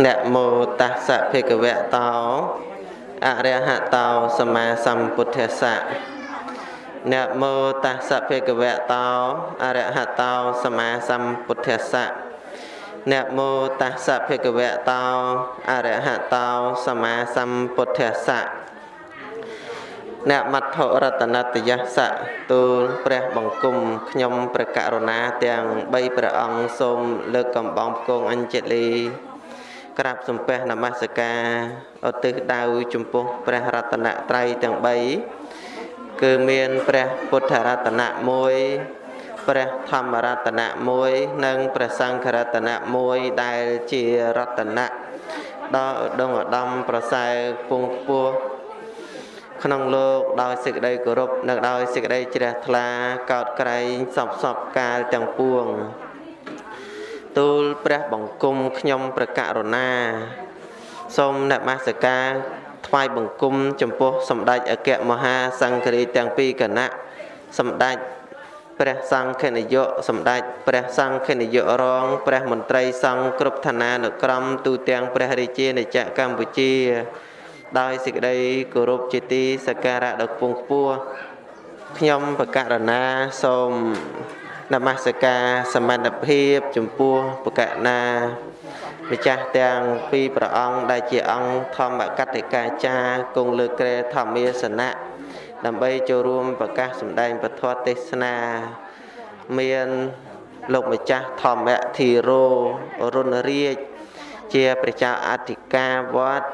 នមោតាសៈភិក្ខវៈតោអរិហតោសម្មាសម្ពុទ្ធស្សៈនមោតាសៈភិក្ខវៈតោអរិហតោសម្មាសម្ពុទ្ធស្សៈនមោតាសៈភិក្ខវៈតោអរិហតោសម្មាសម្ពុទ្ធស្សៈអ្នកមត្ថរតនតយសៈទូលព្រះបង្គំខ្ញុំព្រះករុណាទាំង3ព្រះអង្គសូមលើកកំបងគង់អញ្ជលី ក្រាបសំពះនមស្ការឧទ្ទិសដៅចំពោះព្រះរតនត្រ័យទាំង3គឺមានព្រះពុទ្ធរតនៈ1ព្រះធម្មរតនៈ1និងព្រះសង្ឃរតនៈ1ដែលជារតនៈដល់ឧត្តមឧត្តមប្រសើរពងពោះក្នុងលោកដោយសេចក្តីគោរពនិងដោយសេចក្តីជ្រះថ្លាកោតក្រែងសពសពកាលទាំងពួង ទូលព្រះបង្គំខ្ញុំប្រករុណា សូមនមស្ការថ្វាយបង្គំចំពោះសម្ដេចអគ្គមហាសង្ឃរាជទាំងពីរគណៈសម្ដេចព្រះសង្ឃនាយកសម្ដេចព្រះសង្ឃនាយករងព្រះមន្ត្រីសង្ឃគ្រប់ឋានានុក្រមទូទាំងព្រះរាជាណាចក្រកម្ពុជា ដោយសេចក្តីគោរពជាទីសក្ការៈដ៏ខ្ពង់ខ្ពស់ខ្ញុំបកករណាសូម នមស្ការសមត្ថភាពចំពោះបកណាម្ចាស់ទាំងពីរព្រះអង្គដែលជាអង្គធម្មកតិកាចារគង់លើក្រែធម្មាសនៈដើម្បីចូលរួមប្រកាសសម្ដែងពធទេសនាមានលោកម្ចាស់ធម្មធិរោរុណរាជជាព្រះចៅអធិការវត្ត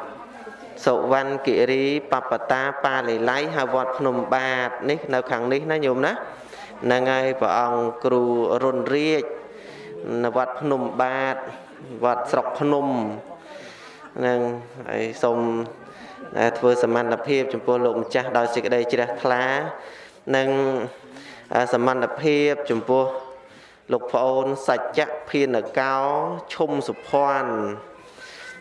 សុវណ្ណគិរីបបតាបាលីល័យហើយវត្តភ្នំបាទនេះនៅខាងនេះណាញោមណា ហ្នឹងហើយព្រះអង្គគ្រូរុនរាជនៅវត្តភ្នំបាទវត្តស្រុកភ្នំហ្នឹងហើយសូមធ្វើសមត្ថភាពចំពោះលោកម្ចាស់ដោយសេចក្តីជ្រះថ្លានិងសមត្ថភាពចំពោះលោកប្អូនសច្ចៈភានកោឈុំសុភ័ណ្ឌ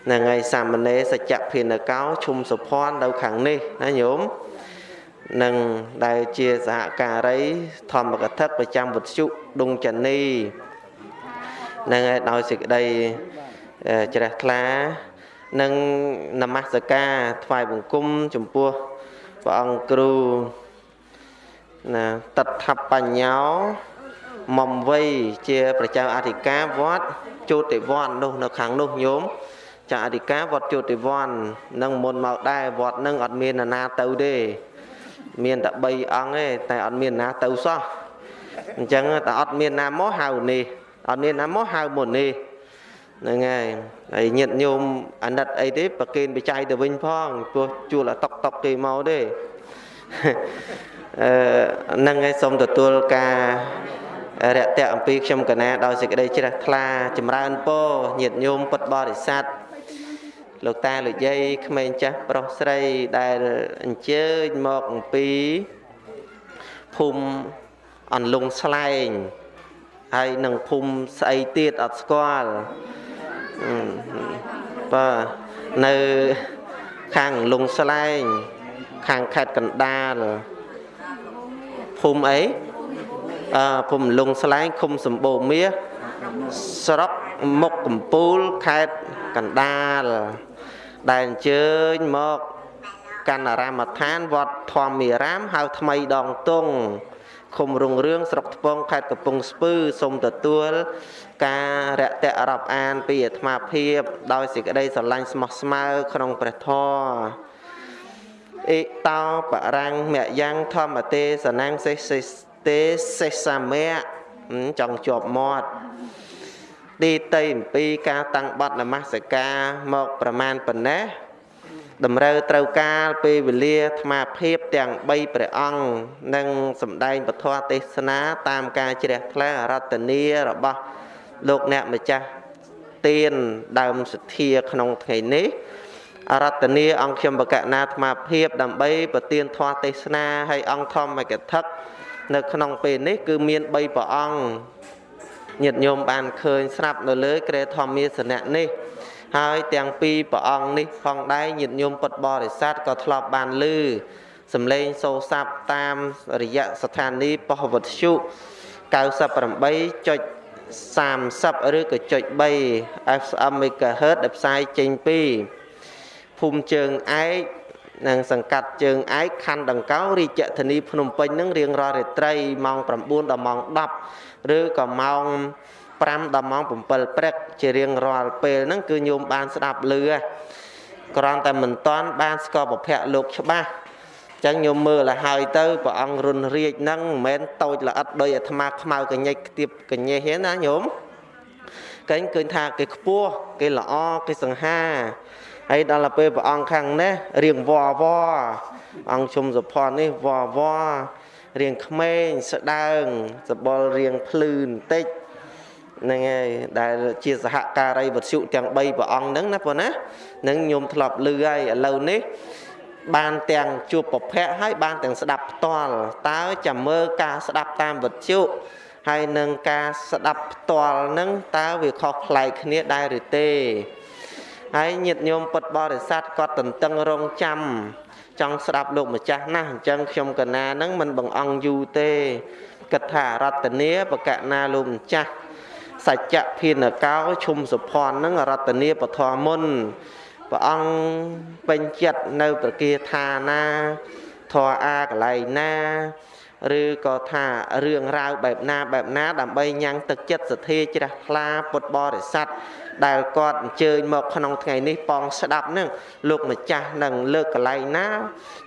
ហ្នឹងហើយសាមណេរសច្ចៈភានកោឈុំសុភ័ណ្ឌនៅខាងនេះណាញោម និងដែលជាសហការីធម្មកថាប្រចាំវុទ្ធុដុងចានីនឹងឲ្យដោយសេចក្តីជ្រះថ្លានិងនមស្ការថ្វាយបង្គំចំពោះព្រះអង្គគ្រូណាតដ្ឋបញ្ញោមុំវ័យជាប្រជាអធិការវត្តជោតិវ័ននោះនៅខាងនោះញោមចាអធិការវត្តជោតិវ័ននឹងមុនមកដែរវត្តនឹងអត់មានណាទៅទេ មានតែ3អង្គទេតែអត់មានណាទៅសោះអញ្ចឹងតែអត់មានណាមកហៅនេះអត់មានណាមកហៅមុននេះហ្នឹងហើយហើយញាតញោមអាណិតអីទេប្រគេនបច្ច័យទៅវិញផងព្រោះជួលអាតុកតុកគេមកទេអឺហ្នឹងហើយសូមទទួលការរយៈអំពីខ្ញុំកណាដោយសេចក្តីជ្រះថ្លាចម្រើនពរញាតញោមពុទ្ធបរិស័ទ លោកតាលោកយាយក្មេងចាស់ប្រុសស្រីដែលអញ្ជើញមកអំពីភូមិអន្លង់ស្លែងហើយនឹងភូមិស្អីទៀតអត់ស្គាល់បាទនៅខាងលងស្លែង ខាងខេត្តកណ្ដាលភូមិអីអឺភូមិលងស្លែងឃុំសម្បូរមាសស្រុកមុខកំពូលខេត្តកណ្ដាល ដែលអញ្ជើញមកកណ្ដារាមដ្ឋានវត្តធម្មារាមហៅថ្មីដងតុងឃុំរុងរឿងស្រុកថ្ពងខេត្តកំពង់ស្ពឺសូមទទួលការរយៈរាប់អានពីអាត្មាភាព ដោយសេចក្តីស្រឡាញ់ស្មោះស្មៅក្នុងព្រះធម៌អេតោបរាំងមយ៉ាងធម្មទេសនាំងសេសេទេសេសាមៈចង់ជាប់មាត់ ទីតីអំពីការតាំងបត់នមស្ការមកប្រមាណប៉ុណ្ណេះតម្រូវត្រូវការពេលវេលាអាត្មាភាពទាំង3ព្រះអង្គនិងសម្ដែងពធទេសនាតាមការជ្រះថ្លារតនីរបស់លោកអ្នកម្ចាស់ទៀនដើមសទ្ធាក្នុងថ្ងៃនេះអរតនីអង្គខ្ញុំបកណាអាត្មាភាពដើម្បីប្រទានធម៌ទេសនាឲ្យអង្គធម្មកថានៅក្នុងពេលនេះគឺមាន3ព្រះអង្គ ញាតិញោមបានឃើញស្រាប់នៅលើក្រែធម្មាសនៈនេះហើយទាំងពីរព្រះអង្គនេះផងដែរញាតិញោមពុទ្ធបរិស័ទក៏ធ្លាប់បានឮសំឡេងសូរស័ព្ទតាមរយៈស្ថានីយ៍ប៉ុស្តិ៍វត្ថុ98.5 30ឬក៏ចុច3 FM MHz ដែលផ្សាយចេញពីភូមិជើងឯក និងសង្កាត់ជើងឯកខណ្ឌដង្កោរាជធានីភ្នំពេញនឹងរៀងរាល់រាត្រីម៉ោង9ដល់ម៉ោង10ឬក៏ម៉ោង5ដល់ម៉ោង7ព្រឹកជារៀងរាល់ពេលហ្នឹងគឺញោមបានស្ដាប់លឺគ្រាន់តែមិនតាន់បានស្គាល់ប្រភពលោកច្បាស់ចឹងញោមមើលឲ្យហើយទៅព្រះអង្គរុនរាជហ្នឹងមិនមែនតូចល្អិតដោយអាត្មាខ្មៅកញិចខ្ទាបកញេះទេណាញោមកែងឃើញថាគេខ្ពស់គេល្អគេសង្ហា ហើយដល់ទៅពេលព្រះអង្គខាងនេះរៀងវវអង្គជុំសុផននេះវវរៀងក្មេងស្ដើងសបល់រៀងភ្លឺបន្តិចហ្នឹងហើយដែលជាសហការីវត្ថុទាំង3ព្រះអង្គហ្នឹងណាបងណានឹងញោមធ្លាប់លឺហើយឥឡូវនេះបានទាំងជួបប្រភពហើយបានទាំងស្ដាប់ផ្ទាល់តើចាំមើលការស្ដាប់តាមវិទ្យុហើយនឹងការស្ដាប់ផ្ទាល់នឹងតើវាខុសប្លែកគ្នាដែរឬទេ ហើយញាតិញោមពុទ្ធបរិស័ទគាត់តន្ទឹងរង់ចាំចង់ស្ដាប់លោកម្ចាស់ណាស់អញ្ចឹងខ្ញុំកណានឹងមិនបង្អង់យូរទេគិតថារតនាបកណាលោកម្ចាស់សច្ចៈភិនកោឈុំសុភ័ណ្ឌនឹងរតនាពធមុនព្រះអង្គពេញចិត្តនៅប្រគាថាណាធរអាកន្លែងណាឬក៏ថារឿងរ៉ាវបែបណាបែបណា ដើម្បីញ៉ាំងទឹកចិត្តសទ្ធាជ្រះថ្លាពុទ្ធបរិស័ទ ដែលគាត់អញ្ជើញមកក្នុងថ្ងៃនេះប៉ងស្ដាប់នឹងលោកម្ចាស់នឹងលើកកន្លែងណា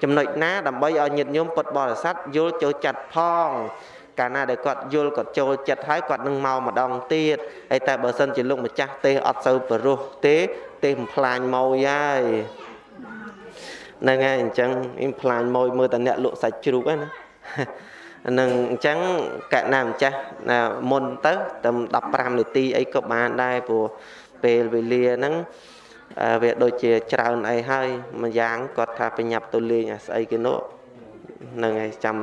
ចំណុចណាដើម្បីឲ្យញាតិញោមពុទ្ធបរិស័ទយល់ចូលចិត្តផងកាលណាដែលគាត់យល់គាត់ចូលចិត្តហើយគាត់នឹងមកម្ដងទៀតហើយតែបើសិនជាលោកម្ចាស់ទេអត់សូវបរោះទេទេបំផ្លាញម៉ួយហើយហ្នឹងហើយអញ្ចឹងអ៊ីមផ្លាញម៉ួយមើលតែអ្នកលក់សាច់ជ្រូកហ្នឹងណានឹងអញ្ចឹងកណាម្ចាស់មុនទៅតែ15នាទីអីក៏បានដែរព្រោះ ពេលវេលាហ្នឹងវាដូចជាច្រើនអីហើយមួយយ៉ាងគាត់ថាបញ្ញាប់ទៅលេងអាស្អីគេនោះហ្នឹងហើយចាំ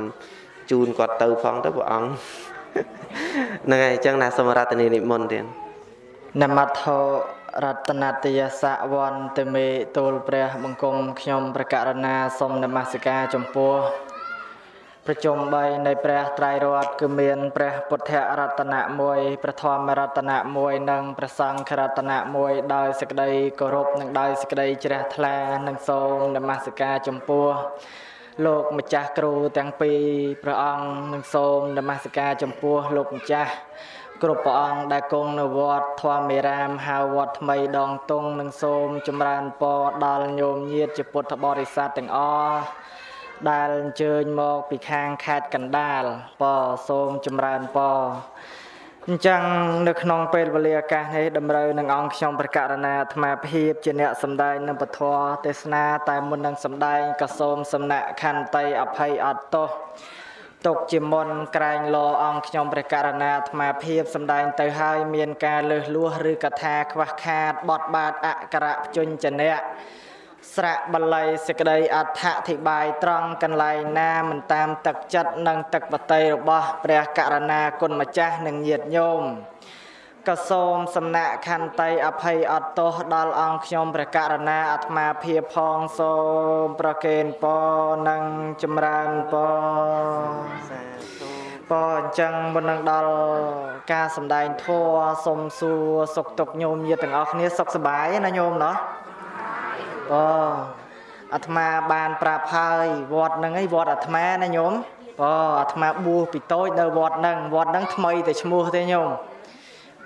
ជូនគាត់ទៅផងទៅព្រះអង្គហ្នឹងហើយអញ្ចឹងណាសម្រាប់នីនិមន្តទៀតនមត្ថោរតនតយសវន្តមេទូលព្រះបង្គំខ្ញុំប្រកាសណាសូមនមស្ការចំពោះ ប្រជុំ3នៃព្រះត្រៃរតន៍គឺមានព្រះពុទ្ធរតនៈ1ព្រះធម្មរតនៈ1និងព្រះសង្ឃរតនៈ1ដោយសេចក្តីគោរពនិងដោយសេចក្តីជ្រះថ្លានិងសូមនមស្ការចំពោះលោកម្ចាស់គ្រូទាំងពីរព្រះអង្គនិងសូមនមស្ការចំពោះលោកម្ចាស់គ្រប់ព្រះអង្គដែលគង់នៅវត្តធម្មរាមហៅវត្តថ្មីដងតុងនិងសូមចម្រើនពរដល់ញោមញាតជាពុទ្ធបរិស័ទទាំងអស់ ដែលអញ្ជើញមកពីខាងខេត្តកណ្ដាលពសូមចម្រើនពអញ្ចឹងនៅក្នុងពេលវេលាឱកាសនេះតម្រូវនឹងអង្គខ្ញុំប្រកាសណាអាត្មាភាពជាអ្នកសម្ដែងនៅពធទេសនាតែមុននឹងសម្ដែងក៏សូមសំណាក់ខន្តីអភ័យអត់ទោសទុកជាមុនក្រែងលោអង្គខ្ញុំព្រះករណាអាត្មាភាពសម្ដែងទៅហើយមានការលើសលួសឬកថាខ្វះខាតបត់បាតអក្សរភ្ជញ្ជនៈ ស្រៈបល័យសេចក្តីអដ្ឋអធិប្បាយត្រង់កន្លែងណាមិនតាមទឹកចិត្តនិងទឹកបតីរបស់ព្រះករណាគុណម្ចាស់និងញាតិញោមក៏សូមសំណាក់ខន្តីអភ័យអត់ទោសដល់អង្គខ្ញុំព្រះករណាអាត្មាភាពផងសូមប្រកេនពរនិងចម្រើនពរសាធុពរអញ្ចឹងមុននឹងដល់ការសំដែងធម៌សូមសួរសុខទុក្ខញោមញាតិទាំងអស់គ្នាសុខសប្បាយណាញោមណោះ អូអាត្មាបានប្រាប់ហើយវត្តហ្នឹងឯងវត្តអាត្មាណាញោមអូអាត្មាបួសពីតូចនៅវត្តហ្នឹងវត្តហ្នឹងថ្មីតែឈ្មោះទេញោម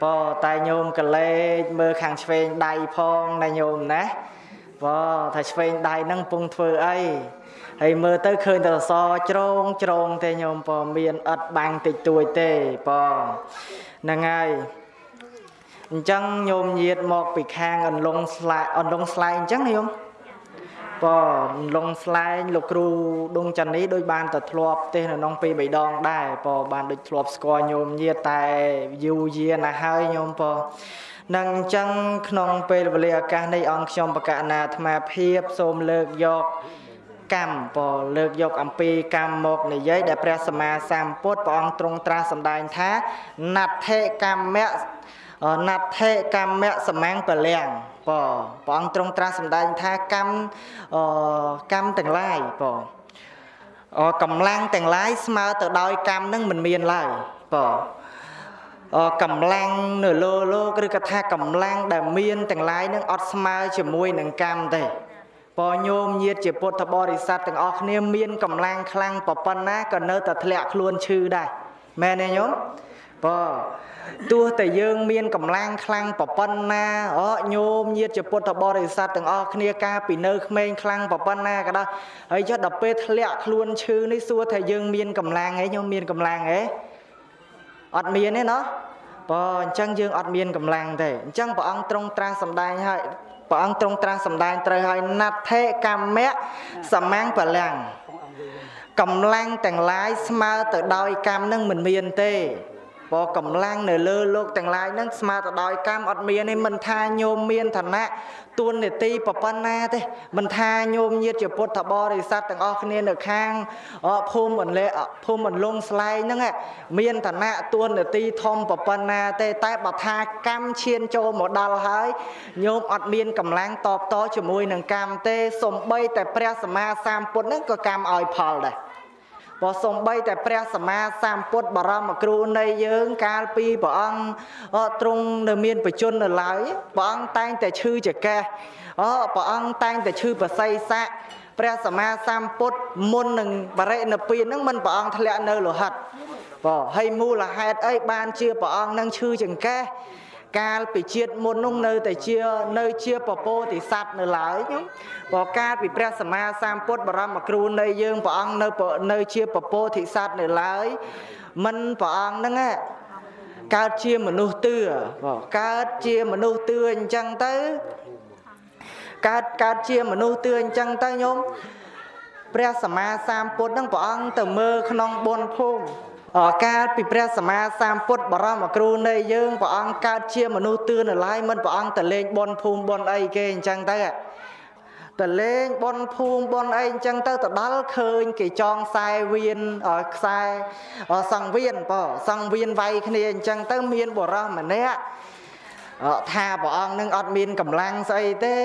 បើតែញោមកលេចមើលខាងឆ្វេងដៃផងណាញោមណាបើថាឆ្វេងដៃហ្នឹងពងធ្វើអីហើយមើលទៅឃើញតែសជ្រងជ្រងទេញោមបើមានឥតបាំងតិចតួចទេបើហ្នឹងហើយ អញ្ចឹងញោមញាតមកពីខាងអន្លង់ស្លែអន្លង់ស្លែងអញ្ចឹងណាញោមបើអន្លង់ស្លែងលោកគ្រូដងចានីដូចបានទៅធ្លាប់ទេនៅក្នុងពី3ដងដែរបើបានដូចធ្លាប់ស្គាល់ញោមញាតតែយូរយារណាស់ហើយញោមបើនឹងអញ្ចឹងក្នុងពេលវេលាឱកាសនេះអង្គខ្ញុំបកណាអាត្មាភាពសូមលើកយកកម្មពលើកយកអំពីកម្មមកនិយាយដែលព្រះសម្មាសម្ពុទ្ធព្រះអង្គទ្រង់ត្រាស់សម្ដែងថាណដ្ឋិកម្មៈ ណដ្ឋិកម្មៈសមាំងពលាំងបព្រះអង្គទ្រង់ត្រាស់សម្ដែងថាកម្មកម្មទាំងឡាយបកម្លាំងទាំងឡាយស្មើទៅដោយកម្មនឹងមិនមានឡើយបកម្លាំងនៅលើលោកឬក៏ថាកម្លាំងដែលមានទាំងឡាយនឹងអត់ស្មើជាមួយនឹងកម្មទេពញោមញាតជាពុទ្ធបរិស័ទទាំងអស់គ្នាមានកម្លាំងខ្លាំងប៉ុណ្ណាក៏នៅតែធ្លាក់ខ្លួនឈឺដែរមែនទេញោម បើទោះតែយើងមានកម្លាំងខ្លាំងប៉ុណ្ណាអញោមញាតជាពុទ្ធបរិស័ទទាំងអស់គ្នាកាពីនៅក្មេងខ្លាំងប៉ុណ្ណាក៏ដោយហើយចុះដល់ពេលធ្លាក់ខ្លួនឈឺនេះសួរថាយើងមានកម្លាំងអីញោមមានកម្លាំងអីអត់មានទេណោះបើអញ្ចឹងយើងអត់មានកម្លាំងទេអញ្ចឹងព្រះអង្គទ្រង់ត្រាស់សម្ដែងហើយព្រះអង្គទ្រង់ត្រាស់សម្ដែងត្រូវហើយណដ្ឋេកម្មៈសមាំងបលាំងកម្លាំងទាំងឡាយស្មើទៅដោយកម្មនឹងមិនមានទេ ព្រោះកម្លាំងនៅលើលោកទាំងឡាយនឹងស្មើទៅដោយកម្មអត់មានទេមិនថាញោមមានឋានៈទួនាទីប៉ុណ្ណាទេមិនថាញោមញាតជាពុទ្ធបរិស័ទទាំងអស់គ្នានៅខាងភូមិអន្លែភូមិអន្លង់ស្លែងហ្នឹងមានឋានៈទួនាទីធំប៉ុណ្ណាទេតែបើថាកម្មឈានចូលមកដល់ហើយញោមអត់មានកម្លាំងតបតជាមួយនឹងកម្មទេសំបីតែព្រះសម្មាសម្ពុទ្ធហ្នឹងក៏កម្មឲ្យផលដែរ បើសំបីតែព្រះសម្មាសម្ពុទ្ធបរមគ្រូនៃយើង កាលពីព្រះអង្គទ្រង់នៅមានបជននៅឡើយព្រះអង្គតែងតែឈឺចកេះអព្រះអង្គតែងតែឈឺបស័យស័កព្រះសម្មាសម្ពុទ្ធមុននឹងបរិណិព្វានហ្នឹងមិនព្រះអង្គធ្លាក់នៅលោហិតបើហើយមូលហេតុអីបានជាព្រះអង្គនឹងឈឺចង្កេះ កាលពីជាតិមុននោះនៅតែជានៅជាពពោធិសត្វនៅឡើយខ្ញុំបើកាលពីព្រះសម្មាសម្ពុទ្ធបរមគ្រូនៃយើងព្រះអង្គនៅនៅជាពពោធិសត្វនៅឡើយមិនព្រះអង្គហ្នឹងកើតជាមនុស្សទឿកើតជាមនុស្សទឿអញ្ចឹងទៅកើតកើតជាមនុស្សទឿអញ្ចឹងទៅញោមព្រះសម្មាសម្ពុទ្ធហ្នឹងព្រះអង្គទៅមើលក្នុងបុណ្យភូមិ កាលពីព្រះសម្មាសម្ពុទ្ធបរមគ្រូនៃយើងព្រះអង្គកើតជាមនុស្សទឿននៅឡើយមិនព្រះអង្គទៅលេងបនភូមិបនអីគេអញ្ចឹងទៅទៅលេងបនភូមិបនអីអញ្ចឹងទៅទៅដល់ឃើញគេចងខ្សែវៀនខ្សែសង្វៀនបើសង្វៀនវាយគ្នាអញ្ចឹងទៅមានបរោះម្នាក់ថាព្រះអង្គនឹងអត់មានកម្លាំងស្អីទេ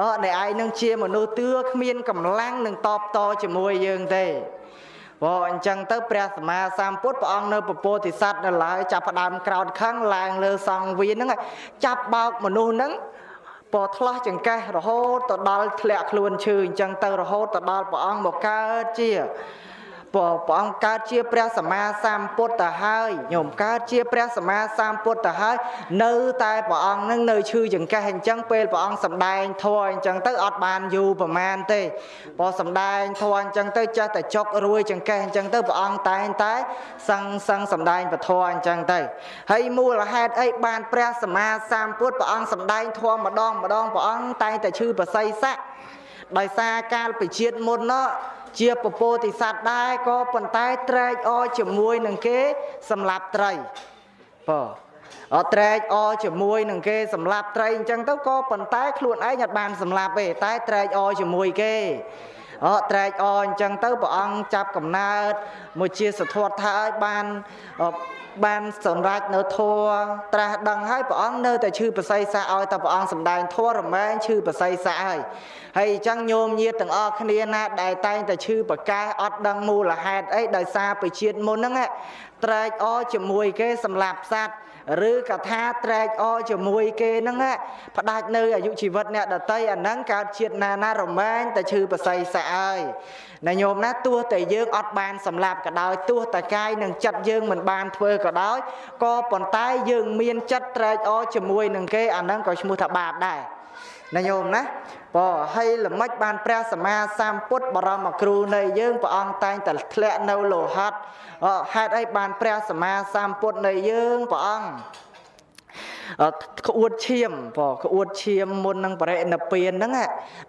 អអ្នកឯងនឹងជាមនុស្សទឿគ្មានកម្លាំងនឹងតបតជាមួយយើងទេ ព្រោះអញ្ចឹងទៅព្រះសម្មាសម្ពុទ្ធព្រះអង្គនៅពពោធិសត្វនៅឡើយចាប់ផ្ដើមក្រោតខឹងឡើងលើសង្វៀនហ្នឹងចាប់បោកមនុស្សហ្នឹងពណ៌ឆ្លោះចង្កេះរហូតទៅដល់ធ្លាក់ខ្លួនឈឺអញ្ចឹងទៅរហូតទៅដល់ព្រះអង្គមកកើតជា ព្រះអង្គកើតជាព្រះសម្មាសម្ពុទ្ធទៅហើយញោមកើតជាព្រះសម្មាសម្ពុទ្ធទៅហើយនៅតែព្រះអង្គនឹងនៅឈឺចង្កេះអញ្ចឹងពេលព្រះអង្គសម្ដែងធម៌អញ្ចឹងទៅអត់បានយូរប្រមាណទេព្រោះសម្ដែងធម៌អញ្ចឹងទៅចេះតែចុករួយចង្កេះអញ្ចឹងទៅព្រះអង្គតែងតែសឹងសឹងសម្ដែងពធអញ្ចឹងទៅហើយមូលហេតុអីបានព្រះសម្មាសម្ពុទ្ធព្រះអង្គសម្ដែងធម៌ម្ដងម្ដងព្រះអង្គតែងតែឈឺប្រស័យស័កដោយសារកាលពីជាតិមុននោះ ជាពពោធិសត្វដែរក៏ប៉ុន្តែត្រែកអជាមួយនឹងគេសម្លាប់ត្រីបើអត់ត្រែកអជាមួយនឹងគេសម្លាប់ត្រីអញ្ចឹងទៅក៏ប៉ុន្តែខ្លួនឯងអត់បានសម្លាប់ទេតែត្រែកអជាមួយគេអត់ត្រែកអអញ្ចឹងទៅព្រះអង្គចាប់កំណើតមួយជាសធវថាឲ្យបាន បានសម្រេចនៅធัวត្រាស់ដឹងហើយព្រះអង្គនៅតែឈឺប្រស័យសាឲ្យតែព្រះអង្គសម្ដែងធัวរមែងឈឺប្រស័យសាហើយហើយអញ្ចឹងញោមញាតទាំងអស់គ្នាណាដែលតែងតែឈឺប្រកាសអត់ដឹងមូលហេតុអីដោយសារពជាតិមុនហ្នឹងត្រែកអជាមួយគេសម្លាប់សត្វ ឬកថាត្រែកអជាមួយគេហ្នឹងផ្ដាច់នៅអាយុជីវិតអ្នកដតីអាហ្នឹងកើតជាតិណាណារមែងតែឈឺប្រស័យសាហើយណាញោមណាទោះតែយើងអត់បានសម្លាប់ក៏ដោយទោះតែកាយនិងចិត្តយើងមិនបានធ្វើក៏ដោយក៏ប៉ុន្តែយើងមានចិត្តត្រែកអជាមួយនឹងគេអាហ្នឹងក៏ឈ្មោះថាបាបដែរ ណាញោមណាបើហើយល្មិចបានព្រះសម្មាសម្ពុទ្ធបរមគ្រូនៃយើងព្រះអង្គតែងតែធ្លាក់នៅលោហិតហេតុអីបានព្រះសម្មាសម្ពុទ្ធនៃយើងព្រះអង្គ ក្អួតឈាមព្រោះក្អួតឈាមមុននឹងបរិណិព្វានហ្នឹង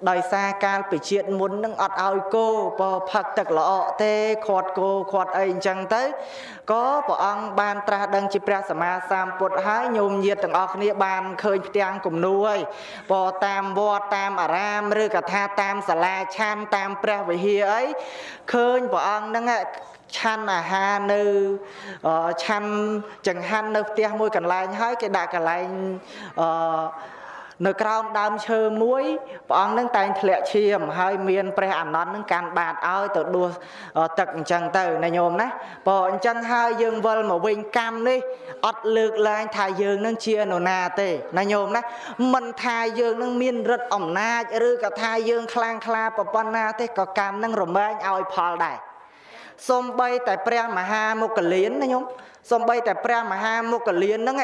ដោយសារកាលពីជាតិមុនហ្នឹងអត់ឲ្យគោព្រោះផឹកទឹកល្អក់ទេខាត់គោខាត់អីអញ្ចឹងទៅក៏ព្រះអង្គបានត្រាស់ដឹងជាព្រះសម្មាសម្ពុទ្ធហើយញោមញាតទាំងអស់គ្នាបានឃើញផ្ទាំងគំនូហើយព្រោះតាមវត្តតាមអារាមឬក៏ថាតាមសាលាឆាន់តាមព្រះវិហារអីឃើញព្រះអង្គហ្នឹង ឆាន់អាហារនៅឆាន់ចង្ហាន់នៅផ្ទះមួយកន្លែងហើយគេដាក់កន្លែងអឺនៅក្រោមដើមឈើមួយព្រះអង្គនឹងតែងធ្លាក់ឈាមហើយមានព្រះអានន្ទនឹងកាន់បាតឲ្យទៅដួសទឹកអញ្ចឹងទៅណាញោមណាព្រោះអញ្ចឹងហើយយើងវិលមកវិញកម្មនេះអត់លើកឡើងថាយើងនឹងជានរណាទេណាញោមណាមិនថាយើងនឹងមានរិទ្ធអំណាចឬក៏ថាយើងខ្លាំងក្លាប៉ុណ្ណាទេក៏កម្មនឹងរមែងឲ្យផលដែរ សំបីតែព្រះមហាមុគលានណាញោមសំបីតែព្រះមហាមុគលានហ្នឹង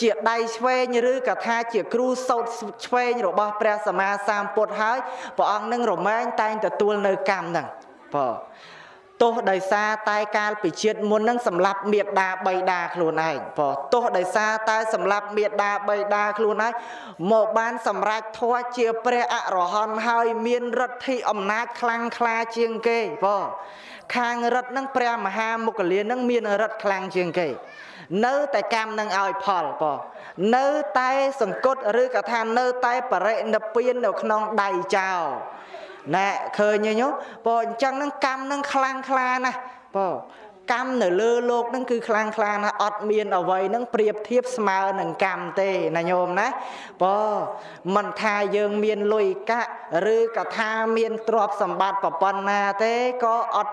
ជាដៃឆ្វេងឬក៏ថាជាគ្រូសោតឆ្វេងរបស់ព្រះសម្មាសម្ពុទ្ធហើយព្រះអង្គនឹងរមែងតែងទទួលនៅកម្មហ្នឹងបងទោះដោយសារតែកាលពីជាតិមុននឹងសម្លាប់មេដាបៃតាខ្លួនឯងព្រោះទោះដោយសារតែសម្លាប់មេដាបៃតាខ្លួនឯងមកបានសម្រេចធัวជាព្រះអរហន្តហើយមានឫទ្ធិអំណាចខ្លាំងក្លាជាងគេព្រោះ ខាងរិទ្ធនឹងព្រះមហាមុគលានឹងមានរិទ្ធខ្លាំងជាងគេ នៅតែកម្មនឹងឲ្យផលបងនៅតែសង្កត់ឬក៏ថានៅតែបរិនិព្វាននៅក្នុងដៃចោលណែឃើញទេញោបងអញ្ចឹងនឹងកម្មនឹងខ្លាំងខ្លាណាស់បង កម្មនៅលើលោកនឹងគឺខ្លាំងខ្លាណាស់អត់មានអ្វីនឹងប្រៀបធៀបស្មើនឹងកម្មទេណាញោមណាបើមិនថាយើងមានលុយកាក់ឬក៏ថាមានទ្រព្យសម្បត្តិប្រប៉ុណ្ណាទេក៏អត់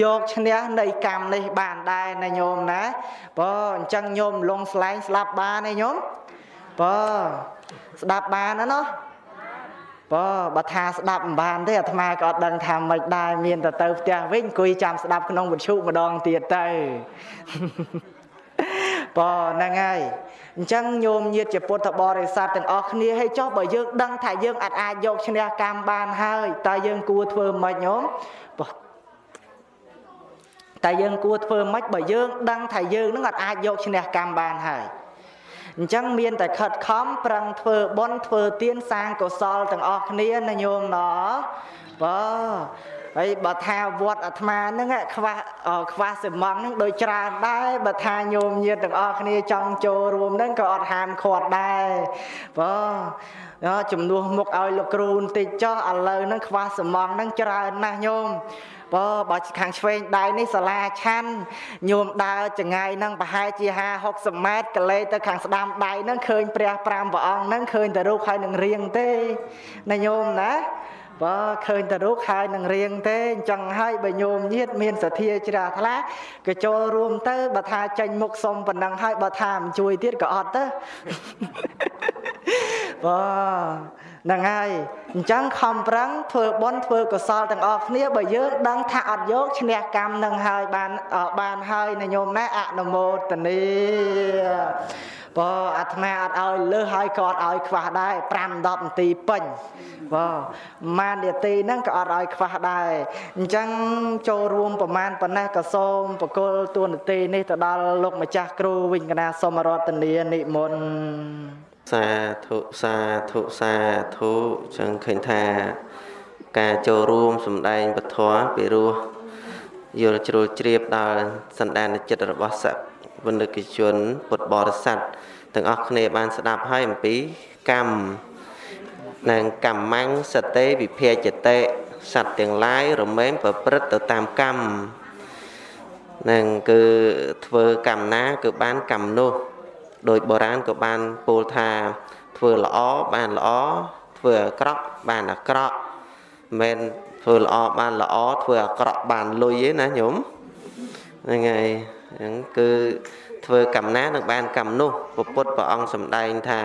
យកឈ្នះនៃកម្មនេះបានដែរណាញោមណាបើអញ្ចឹងញោមលងស្លែងស្លាប់បានទេញោមបើស្ដាប់បានណាណោះ បើបើថាស្ដាប់មិនបានទេអាត្មាក៏អត់ដឹងថាមិនដែរមានតែទៅផ្ទះវិញអង្គុយចាំស្ដាប់ក្នុងវិទ្យុម្ដងទៀតទៅបើហ្នឹងហើយអញ្ចឹងញោមញាតជាពុទ្ធបរិស័ទទាំងអស់គ្នាឲ្យចុះបើយើងដឹងថាយើងអាចអាចយកឈ្នះកម្មបានហើយតើយើងគួរធ្វើម៉េចញោមបើតែយើងគួរធ្វើម៉េចបើយើងដឹងថាយើងនឹងអាចយកឈ្នះកម្មបានហើយ អញ្ចឹងមានតែខិតខំប្រឹងធ្វើបុណ្យធ្វើទានសាងកុសលទាំងអស់គ្នាណាញោមណបើហើយបើថាវត្តអាត្មាហ្នឹងខ្វះខ្វះសិមងហ្នឹងដូចច្រើនដែរបើថាញោមញាតទាំងអស់គ្នាចង់ចូលរួមហ្នឹងក៏អត់ហាមឃាត់ដែរបើជំនួសមុខឲ្យលោកគ្រូបន្តិចចុះឥឡូវហ្នឹងខ្វះសិមងហ្នឹងច្រើនណាស់ញោម បើបើខាងឆ្វេងដៃនេះសាលាឆាន់ញោមដើរចងាយនឹងប្រហែលជា50 60ម៉ែត្រកលេទៅខាងស្ដាំដៃនឹងឃើញព្រះ5ព្រះអង្គនឹងឃើញតែរូបហើយនឹងរៀងទេណាញោមណាបើឃើញតែរូបហើយនឹងរៀងទេអញ្ចឹងហើយបើញោមញាតមានសទ្ធាជ្រះថ្លាក៏ចូលរួមទៅបើថាចេញមុខសុំប៉ុណ្ណឹងហើយបើថាមិនជួយទៀតក៏អត់ទៅបើ ហ្នឹងហើយអញ្ចឹងខំប្រឹងធ្វើបុណ្យធ្វើកុសលទាំងអស់គ្នាបើយើងដឹងថាអត់យកឈ្នះកម្មនឹងហើយបានបានហើយណាញោមណាអនុមោទនីបើអាត្មាអត់ឲ្យលើសហើយក៏អត់ឲ្យខ្វះដែរ5 10នាទីពេញបើម៉ាននាទីហ្នឹងក៏អត់ឲ្យខ្វះដែរអញ្ចឹងចូលរួមប្រមាណប៉ុណ្ណេះក៏សូមបកុលទួនាទីនេះទៅដល់លោកម្ចាស់គ្រូវិញកណាសូមរតនានិមន្ត សាធុសាធុសាធុចឹងឃើញថា ការចូលរួមសម្ដែងពធពីរោះយល់ជ្រុលជ្រាបដល់សន្តានចិត្តរបស់សវនិកជន ពុទ្ធបរិស័ទទាំងអស់គ្នាបានស្ដាប់ហើយអំពីកម្មនិងកម្មੰសតេវិភាជតេសត្វទាំងឡាយរមែងប្រព្រឹត្តទៅតាមកម្មនឹងគឺធ្វើកម្មណា គឺបានកម្មនោះ ដោយបុរាណក៏បានពោលថាធ្វើល្អបានល្អធ្វើអាក្រក់បានអាក្រក់មិនមែនធ្វើល្អបានល្អធ្វើអាក្រក់បានលុយទេណាញោមហ្នឹងហើយហ្នឹងគឺធ្វើកម្មណានឹងបានកម្មនោះពុទ្ធព្រះអង្គសម្ដែងថា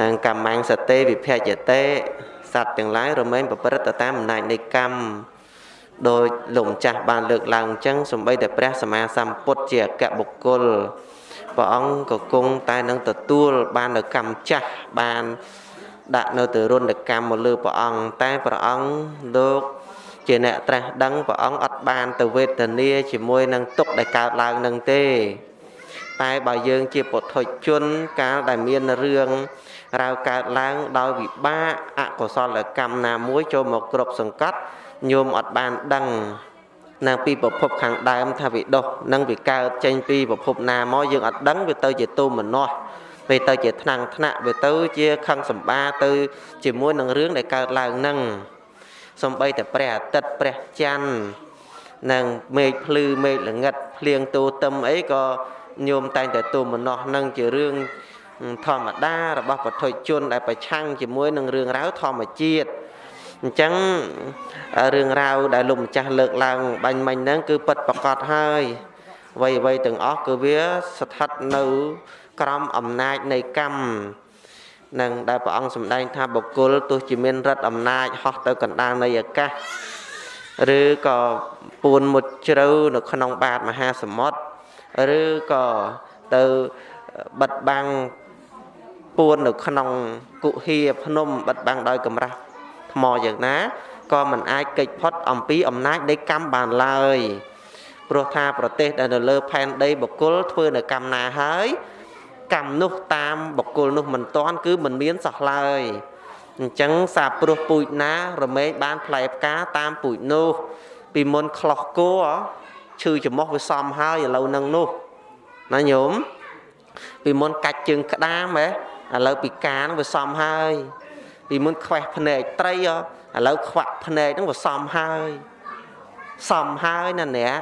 នឹងកម្មងសតេវិភយតេសត្វទាំងឡាយរមែងប្រព្រឹត្តទៅតាមអំណាចនៃកម្មដោយលោកម្ចាស់បានលើកឡើងអញ្ចឹងសំបីតែព្រះសម្មាសម្ពុទ្ធជាអគ្គបុគ្គល ព្រះអង្គក៏គង់តែនឹងទទួលបាននៅកម្មចាស់បានដាក់នៅទៅរុនកម្មមកលើព្រះអង្គតែព្រះអង្គលោកជាអ្នកត្រាស់ដឹងព្រះអង្គអត់បានទៅវេទនាជាមួយនឹងទុកដែលកើតឡើងនឹងទេ តែបើយើងជាពុទ្ធជនកាលដែលមានរឿងរាវកើតឡើងដោយវិបាកអកុសលកម្មណាមួយចូលមកគ្រប់សង្កត់ញោមអត់បានដឹង នៅពីប្រភពខាងដើមថាវាដុះនឹងវាកើតចេញពីប្រភពណាមកយើងអត់ដឹងវាទៅជាទុំមនោះ ពេលទៅជាថ្នាំងថ្នាក់វាទៅជាខឹងសម្បាទៅ ជាមួយនឹងរឿងដែលកើតឡើងនឹងសំបីតែព្រះអាទិត្យព្រះច័ន្ទនិងមេឃភ្លឺមេឃល្ងិតភ្លៀងទូទឹមអីក៏ញោមតែងតែទូមនោះនឹងជារឿងធម្មតារបស់ពុទ្ធជនដែលប្រឆាំងជាមួយនឹងរឿងរ៉ាវធម្មជាតិ អញ្ចឹងរឿងរ៉ាវដែលលោកម្ចាស់លើកឡើងបាញ់មិញហ្នឹងគឺពិតប្រកបហើយអ្វីអ្វីទាំងអស់គឺវាស្ថិតនៅក្រោមអំណាចនៃកម្មនឹងដែលព្រះអង្គសម្ដែងថាបុគ្គលទោះជាមានរិទ្ធអំណាចហោះទៅកណ្ដាលនៃអាកាសឬក៏ពួនមុតជ្រៅនៅក្នុងបាតមហាសមុទ្រឬក៏ទៅបិទបាំងពួននៅក្នុងគុហាភ្នំបិទបាំងដោយកម្រាស់ ថ្មយ៉ាងណាក៏មិនអាចកិច្ចផុតអំពីអំណាចនៃកម្មបានឡើយព្រោះថាប្រទេសដែលនៅលើផែនដីបុគ្គលធ្វើនៅកម្មណាហើយកម្មនោះតាមបុគ្គលនោះមិនតាន់គឺមិនមានសោះឡើយអញ្ចឹងសាព្រោះពូជណា រមែងបានផ្លែផ្កាតាមពូជនោះ ពីមុនខ្លោះគោឈឺច្រមុះវាសំហើយឥឡូវនឹងនោះណាញោមពីមុនកាច់ជើងក្តាមហ៎ឥឡូវពីកានវាសំហើយ ពីមុនខ្វេះភ្នែកត្រីឥឡូវខ្វាក់ភ្នែកហ្នឹងវាសំហើយសំហើយណាអ្នក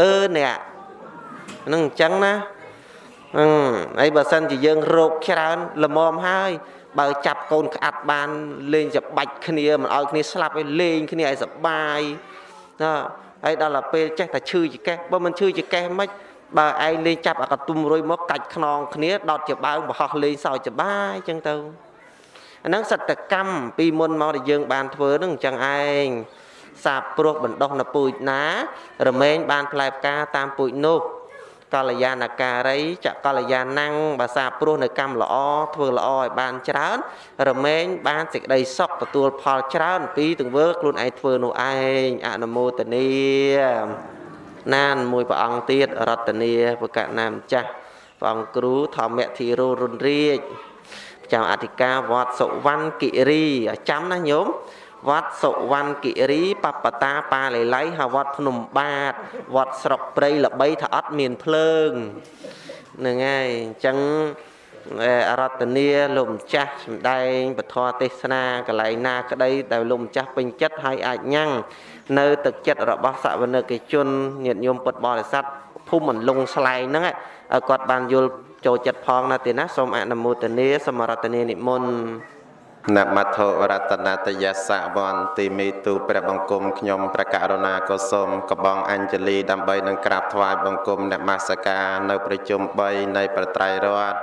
អឺអ្នកហ្នឹងអញ្ចឹងណាអឺហើយបើសិនជាយើងរោគច្រើនល្មមហើយបើចាប់កូនក្អាត់បានលេងច្បាច់គ្នាមិនឲ្យគ្នាស្លាប់ឲ្យលេងគ្នាឲ្យសបាយណាហើយដល់ទៅពេលចេះតែឈឺចកេះបើមិនឈឺចកេះមិនបើឯងលេងចាប់អាកតុំរុយមកកាច់ខ្នងគ្នាដតជាបើងបរោះលេងសើចសបាយអញ្ចឹងទៅ អាហ្នឹងសតកម្មពីមុនមកដែលយើងបានធ្វើហ្នឹងអញ្ចឹងឯងសាបព្រោះបណ្ដោះនៅពូជណា រមែងបានផ្លែផ្កាតាមពូជនោះកល្យាណការីចកល្យាណੰងភាសាព្រោះនៅកម្មល្អធ្វើល្អឲ្យបានច្រើន រមែងបានសេចក្តីសុខទទួលផលច្រើន ពីទង្វើខ្លួនឯងធ្វើនោះឯងអនុមោទនីណានមួយព្រះអង្គទៀតរតនីបកណាម្ចាស់ព្រះអង្គគ្រូធម្មធិរោរុនរាជ ចាំអធិការវត្តសុវណ្ណគិរីចាំណាញោមវត្តសុវណ្ណគិរីបបតាបាលីលៃហៅវត្តភ្នំបាទវត្តស្រុកព្រៃល្បីថាអត់មានភ្លើងហ្នឹងហើយអញ្ចឹងអរតនីលោកម្ចាស់សម្ដែងពធទេសនាកន្លែងណាក្តីដែលលោកម្ចាស់ពេញចិត្តហើយអាចញ៉ាំងនៅទឹកចិត្តរបស់សវនិកជនញាតិញោមពុទ្ធបរិស័ទភូមិមិនលងស្លែងហ្នឹង ឲ្យគាត់បានយល់ចូលចិត្តផងណាទេណាសូមអនុមោទនាសមរតនានិមន្តនមត្ថរតនតយសវន្តិមេទុព្រះបង្គំខ្ញុំព្រះករុណាក៏សូមកបងអញ្ជលីដើម្បីនឹងក្រាបថ្វាយបង្គំនមស្ការនៅប្រជុំ3នៃប្រត្រៃរត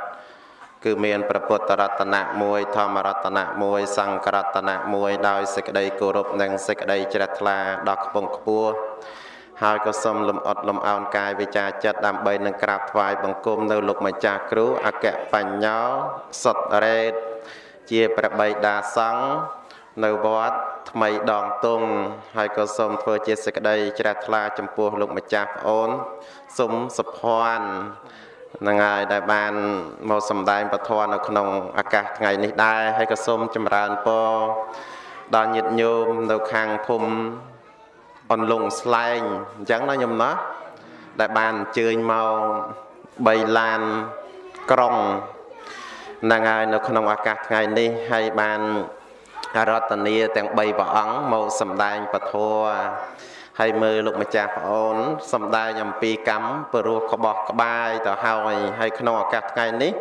គឺមានព្រះពុទ្ធរតនៈមួយធម្មរតនៈមួយសង្ឃរតនៈមួយដោយសេចក្តីគោរពនិងសេចក្តីជ្រះថ្លាដល់ខ្ពង់ខ្ពស់ ហើយក៏សូមលំអត់លំអោនកាយវិចាចិត្តដើម្បីនឹងក្រាបថ្វាយបង្គំនៅលោកម្ចាស់គ្រូអគ្គបញ្ញោសុតរេតជាព្រះបិតាសង្ឃនៅវត្តថ្មីដងតុងហើយក៏សូមធ្វើជាសេចក្តីជ្រះថ្លាចំពោះលោកម្ចាស់ប្អូនសុំសុភ័ណ្ឌនឹងហើយដែលបានមកសម្ដែងពធនៅក្នុងឱកាសថ្ងៃនេះដែរហើយក៏សូមចម្រើនពរដល់ញាតិញោមនៅខាងភូមិ អនលងស្លែងអញ្ចឹងណាញោមណាដែលបានអញ្ជើញមក3ឡានក្រុងហ្នឹងហើយនៅក្នុងឱកាសថ្ងៃនេះហើយបានរតនីទាំង3ព្រះអង្គមកសម្ដែងពធហើយមើលលោកម្ចាស់ប្អូនសំដែងអំពីកម្មព្រោះក្បោះក្បាយទៅហើយហើយក្នុងឱកាសថ្ងៃនេះ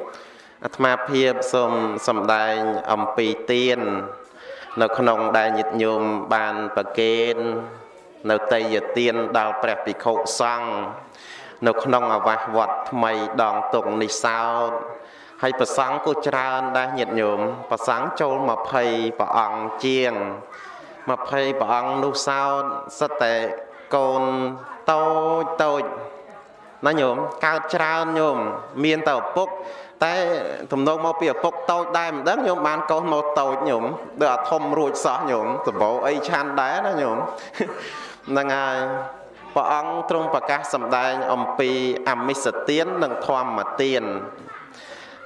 អាត្មាភាពសូមសំដែងអំពីទៀននៅក្នុងដែលញាតិញោមបានប្រគេន នៅតេយទានដល់ព្រះភិក្ខុសង្ឃនៅក្នុងអាវាសវត្តថ្មីដងតុងនេះសោតហើយប្រសង់ក៏ច្រើនដែរញាតិញោមប្រសង់ចូល20ព្រះអង្គជាង20ព្រះអង្គនោះសោតសិតតែកូនតូចតូចណាញោមកើតច្រើនញោមមានតែឪពុក តែទំនងមកពីឪពុកតូចដែរមិនដឹងញោមបានកូនមកតូចញោមដូចអាធំរួចសោះញោមសម្បោអីឆាន់ដែរណាញោម ហ្នឹងហើយព្រះអង្គទ្រង់ប្រកាសសម្ដែងអំពីអមិសទាននិងធម្មទាន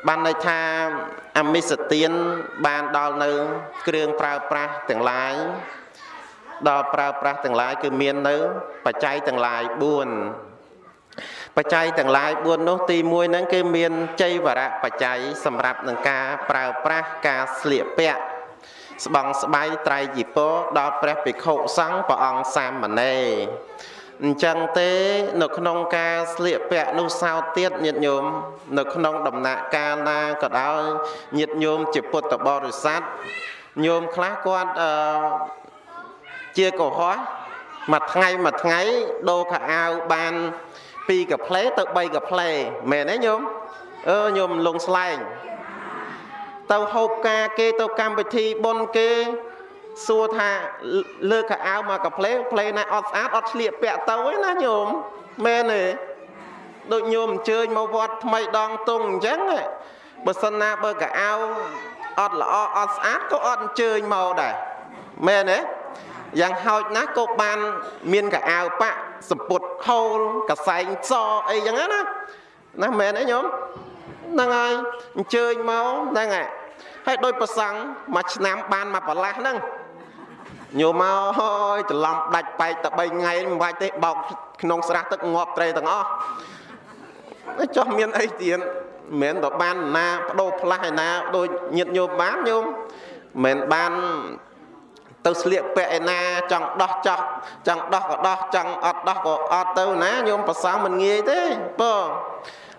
បានន័យថាអមិសទានបានដល់នៅ គ្រឿងប្រើប្រាស់ទាំងឡាយដល់ប្រើប្រាស់ទាំងឡាយគឺមាននៅ បច្ច័យទាំងឡាយ4បច្ច័យទាំងឡាយ4នោះទី1ហ្នឹងគឺមានចៃវរៈបច្ច័យសម្រាប់នឹងការប្រើប្រាស់ការស្លៀកពាក់ ស្បង់ស្បៃត្រៃជីពរដល់ព្រះភិក្ខុសង្ឃព្រះអង្គសាមណេរអញ្ចឹងទេនៅក្នុងការស្លៀកពាក់នោះសោតទៀតញាតិញោមនៅក្នុងដំណាក់កាលណាក៏ដោយញាតិញោមជាពុទ្ធបរិស័ទញោមខ្លះគាត់អឺជាកុហកមួយថ្ងៃមួយថ្ងៃដូរខោអាវបាន2កាផ្លេទៅ3កាផ្លេមែនទេញោមអឺញោមលងស្លែង ទៅហូបការគេទៅកម្មវិធីបុណ្យគេសួរថាលើកកៅអៅមកកាផ្លេផ្លេណាអត់ស្អាតអត់ឆ្លៀកពាក់ទៅឯណាញោមមែនទេដូចញោមអញ្ជើញមកវត្តថ្មីដងតុងអញ្ចឹងបើសិនណាបើកៅអៅអត់ល្អអត់ស្អាតក៏អត់អញ្ជើញមកដែរមែនទេយ៉ាងហោចណាស់ក៏បាន មានកៅអៅបាក់សម្ពុតខោលកសែងសអីចឹងណាណាមែនទេញោមហ្នឹងហើយអញ្ជើញមកហ្នឹងហើយ ហើយដោយប្រសង់មួយឆ្នាំបានមកប្រឡាស់ហ្នឹងញោមមកហើយច្រឡំដាច់បែកតែ3ថ្ងៃមិនបាច់ទេបោកក្នុងស្រះទឹកងាប់ត្រីទាំងអស់ចុះមានអីទៀតមិនមែនបើបានណាបដូរផ្លាស់ឯណាដូចញាតញោមបានញោមមិនបានទៅស្លៀកពាក់ឯណាចង់ដោះចោះចង់ដោះក៏ដោះចង់អត់ដោះក៏អត់ទៅណាញោមប្រសងមិនងាយទេបើ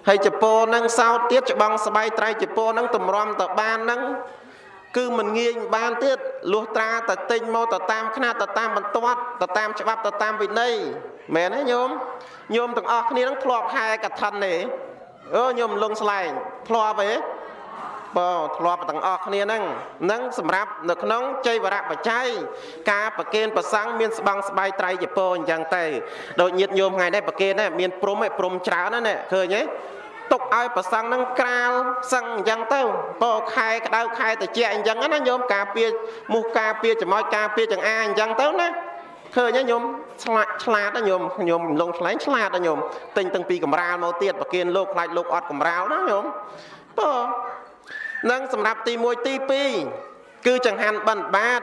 ហើយចពោនឹងសោតទៀតច្បងស្បៃត្រៃចពោនឹងតម្រាំទៅបាននឹងគឺមិនងាយបានទៀតលុះត្រាតែទិញមកទៅតាមຂ្នាតទៅតាមបន្ទាត់ទៅតាមច្បាប់ទៅតាមវិន័យមែនទេញោមញោមទាំងអស់គ្នានឹងធ្លាប់ហែកឋិនទេអឺញោមលងស្លែងធ្លាប់ទេ បើធ្លាប់ទាំងអស់គ្នាហ្នឹងនឹងសម្រាប់នៅក្នុងចៃវរៈបច្ច័យការប្រគេនប្រសង់មានស្បង់ស្បៃត្រៃជពោអញ្ចឹងទៅដូចញាតញោមថ្ងៃនេះប្រគេនហ្នឹងមានព្រំឯព្រំច្រើនណាស់ឃើញទេទុកឲ្យប្រសង់នឹងក្រាលសឹងអញ្ចឹងទៅពោខែក្តៅខែត្រជាក់អញ្ចឹងណាញោមការពារមុខការពារចំោចការពារចង្អាអញ្ចឹងទៅណាឃើញទេញោមឆ្លាតឆ្លាតណាញោមញោមលងឆ្លែងឆ្លាតណាញោមទិញតាំងពីកំរាលមកទៀតប្រគិនលោកខ្លាចលោកអត់កំរាលណាញោមបើ នឹងសម្រាប់ទី1ទី2គឺចង្ហាន់បិណ្ឌបាត